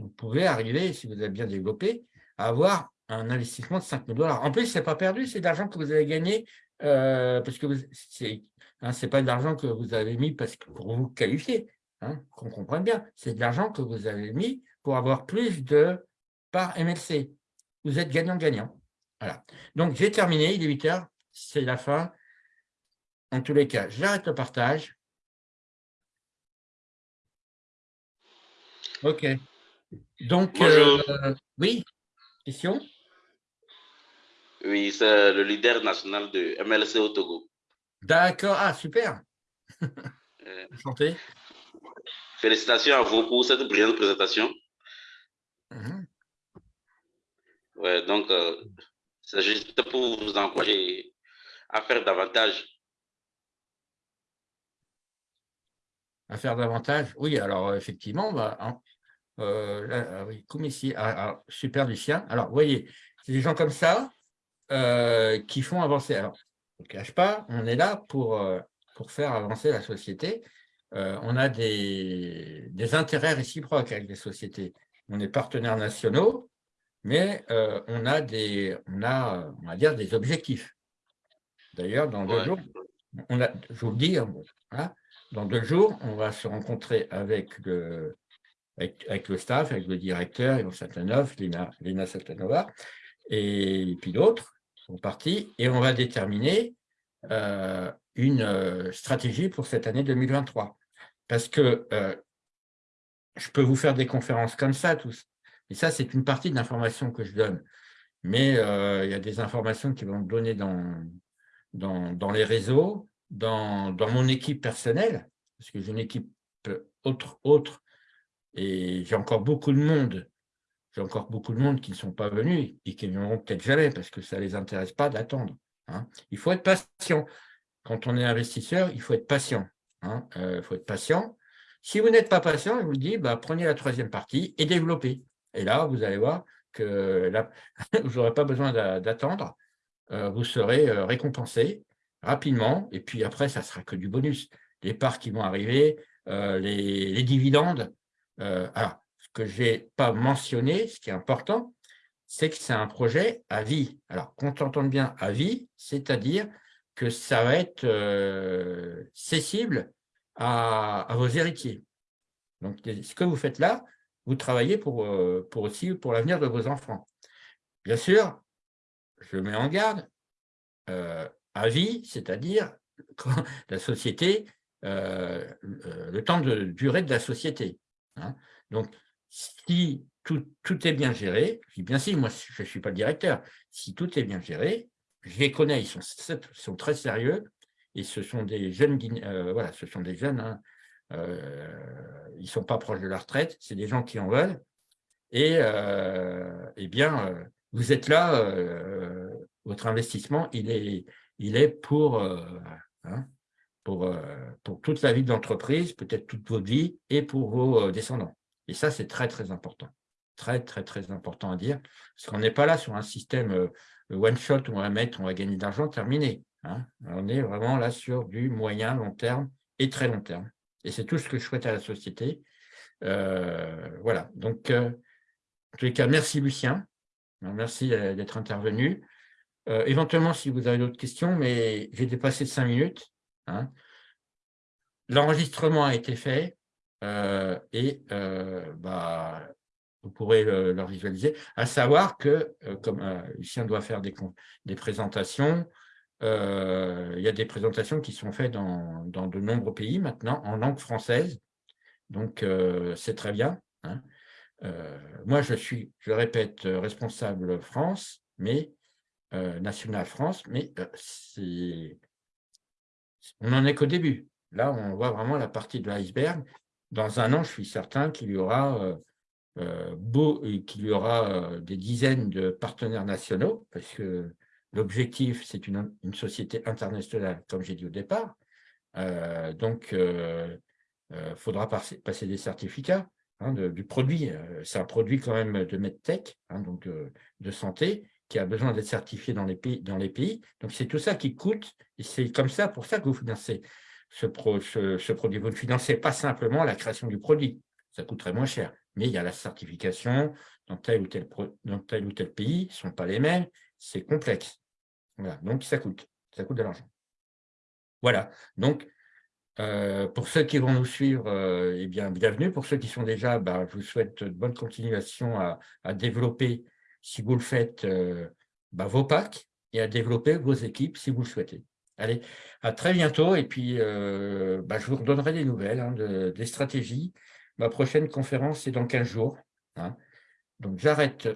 vous pouvez arriver, si vous avez bien développé, à avoir un investissement de 5 000 dollars. En plus, ce n'est pas perdu, c'est de l'argent que vous avez gagné euh, parce que ce n'est hein, pas de l'argent que vous avez mis parce que pour vous qualifier, hein, qu'on comprenne bien. C'est de l'argent que vous avez mis pour avoir plus de parts MLC. Vous êtes gagnant-gagnant. Voilà. Donc, j'ai terminé, il est 8 heures, c'est la fin. En tous les cas, j'arrête le partage. OK. Donc, euh, oui, question? Oui, c'est le leader national de MLC au Togo. D'accord, ah, super. Euh, Enchanté. Félicitations à vous pour cette brillante présentation. Mhm. Ouais, donc, euh, c'est juste pour vous encourager à faire davantage. À faire davantage? Oui, alors effectivement, bah, euh, oui, comme ici, ah, ah, super Lucien. Alors, vous voyez, c'est des gens comme ça euh, qui font avancer. Alors, ne cache pas, on est là pour, euh, pour faire avancer la société. on a des, des, intérêts réciproques avec les sociétés. On est partenaires nationaux, mais on a des, on a, on va dire, des objectifs. D'ailleurs, dans deux jours, on a, je vous le dis, hein, dans deux jours, on va se rencontrer avec le, avec, le staff, avec le directeur, Ivan Satanov, Lina, Lina Satanova, et puis d'autres sont partis, et on va déterminer euh, une euh, stratégie pour cette année 2023. Parce que euh, je peux vous faire des conférences comme ça, tous, et ça, c'est une partie de l'information que je donne. Mais il y a des informations qui vont me donner dans, dans, dans les réseaux, dans, dans, mon équipe personnelle, parce que j'ai une équipe autre, autre et j'ai encore beaucoup de monde, j'ai encore beaucoup de monde qui ne sont pas venus et qui ne viendront peut-être jamais parce que ça ne les intéresse pas d'attendre. Hein. Il faut être patient. Quand on est investisseur, il faut être patient. Hein. Euh, il faut être patient. Si vous n'êtes pas patient, je vous dis, bah, prenez la troisième partie et développez. Et là, vous allez voir que vous n'aurez pas besoin d'attendre. Euh, vous serez euh, récompensé rapidement. Et puis après, ça sera que du bonus. Les parts qui vont arriver, les dividendes, euh, alors, ce que je n'ai pas mentionné, ce qui est important, c'est que c'est un projet à vie. Alors, qu'on t'entende bien à vie, c'est-à-dire que ça va être euh, cessible à, vos héritiers. Donc, ce que vous faites là, vous travaillez pour, euh, pour aussi pour l'avenir de vos enfants. Bien sûr, je mets en garde, à vie, c'est-à-dire la société, le temps de durée de la société. Hein. Donc, si tout, est bien géré, je dis bien si, moi je ne suis pas le directeur, si tout est bien géré, je les connais, ils sont, sont très sérieux, et ce sont des jeunes, euh, voilà, ce sont des jeunes, hein, euh, ils ne sont pas proches de la retraite, c'est des gens qui en veulent, et euh, eh bien, vous êtes là, votre investissement, il est, il est pour, hein, pour, euh, pour toute la vie de l'entreprise, peut-être toute votre vie, et pour vos euh, descendants. Et ça, c'est très, très important. Très, très, très important à dire, parce qu'on n'est pas là sur un système euh, one-shot où on va mettre, on va gagner de l'argent, terminé. Hein. On est vraiment là sur du moyen, long terme et très long terme. Et c'est tout ce que je souhaite à la société. voilà, donc, en tous les cas, merci Lucien. Merci d'être intervenu. éventuellement, si vous avez d'autres questions, mais j'ai dépassé de cinq minutes. Hein. L'enregistrement a été fait euh, et euh, bah, vous pourrez le, visualiser, à savoir que, euh, comme Lucien doit faire des, présentations, il y a des présentations qui sont faites dans, de nombreux pays maintenant, en langue française, donc c'est très bien. Hein. moi, je suis, je répète, responsable France, mais National France, mais c'est on n'en est qu'au début. Là, on voit vraiment la partie de l'iceberg. Dans un an, je suis certain qu'il y aura, beau, qu'il y aura des dizaines de partenaires nationaux, parce que l'objectif, c'est une, société internationale, comme j'ai dit au départ. donc, il faudra passer, passer, des certificats hein, du produit. C'est un produit quand même de MedTech, hein, donc de santé, qui a besoin d'être certifié dans les pays. Dans les pays. Donc, c'est tout ça qui coûte, et c'est comme ça, pour ça que vous financez ce, produit. Vous ne financez pas simplement la création du produit, ça coûterait moins cher, mais il y a la certification dans tel ou tel, dans tel, ou tel pays, ce ne sont pas les mêmes, c'est complexe. Voilà, donc ça coûte, ça coûte de l'argent. Voilà, donc euh, pour ceux qui vont nous suivre, euh, eh bien, bienvenue. Pour ceux qui sont déjà, bah, je vous souhaite bonne continuation à développer si vous le faites, euh, bah, vos packs et à développer vos équipes si vous le souhaitez. Allez, à très bientôt et puis euh, bah, je vous redonnerai des nouvelles, hein, des stratégies. Ma prochaine conférence, c'est dans 15 jours. Hein. Donc, j'arrête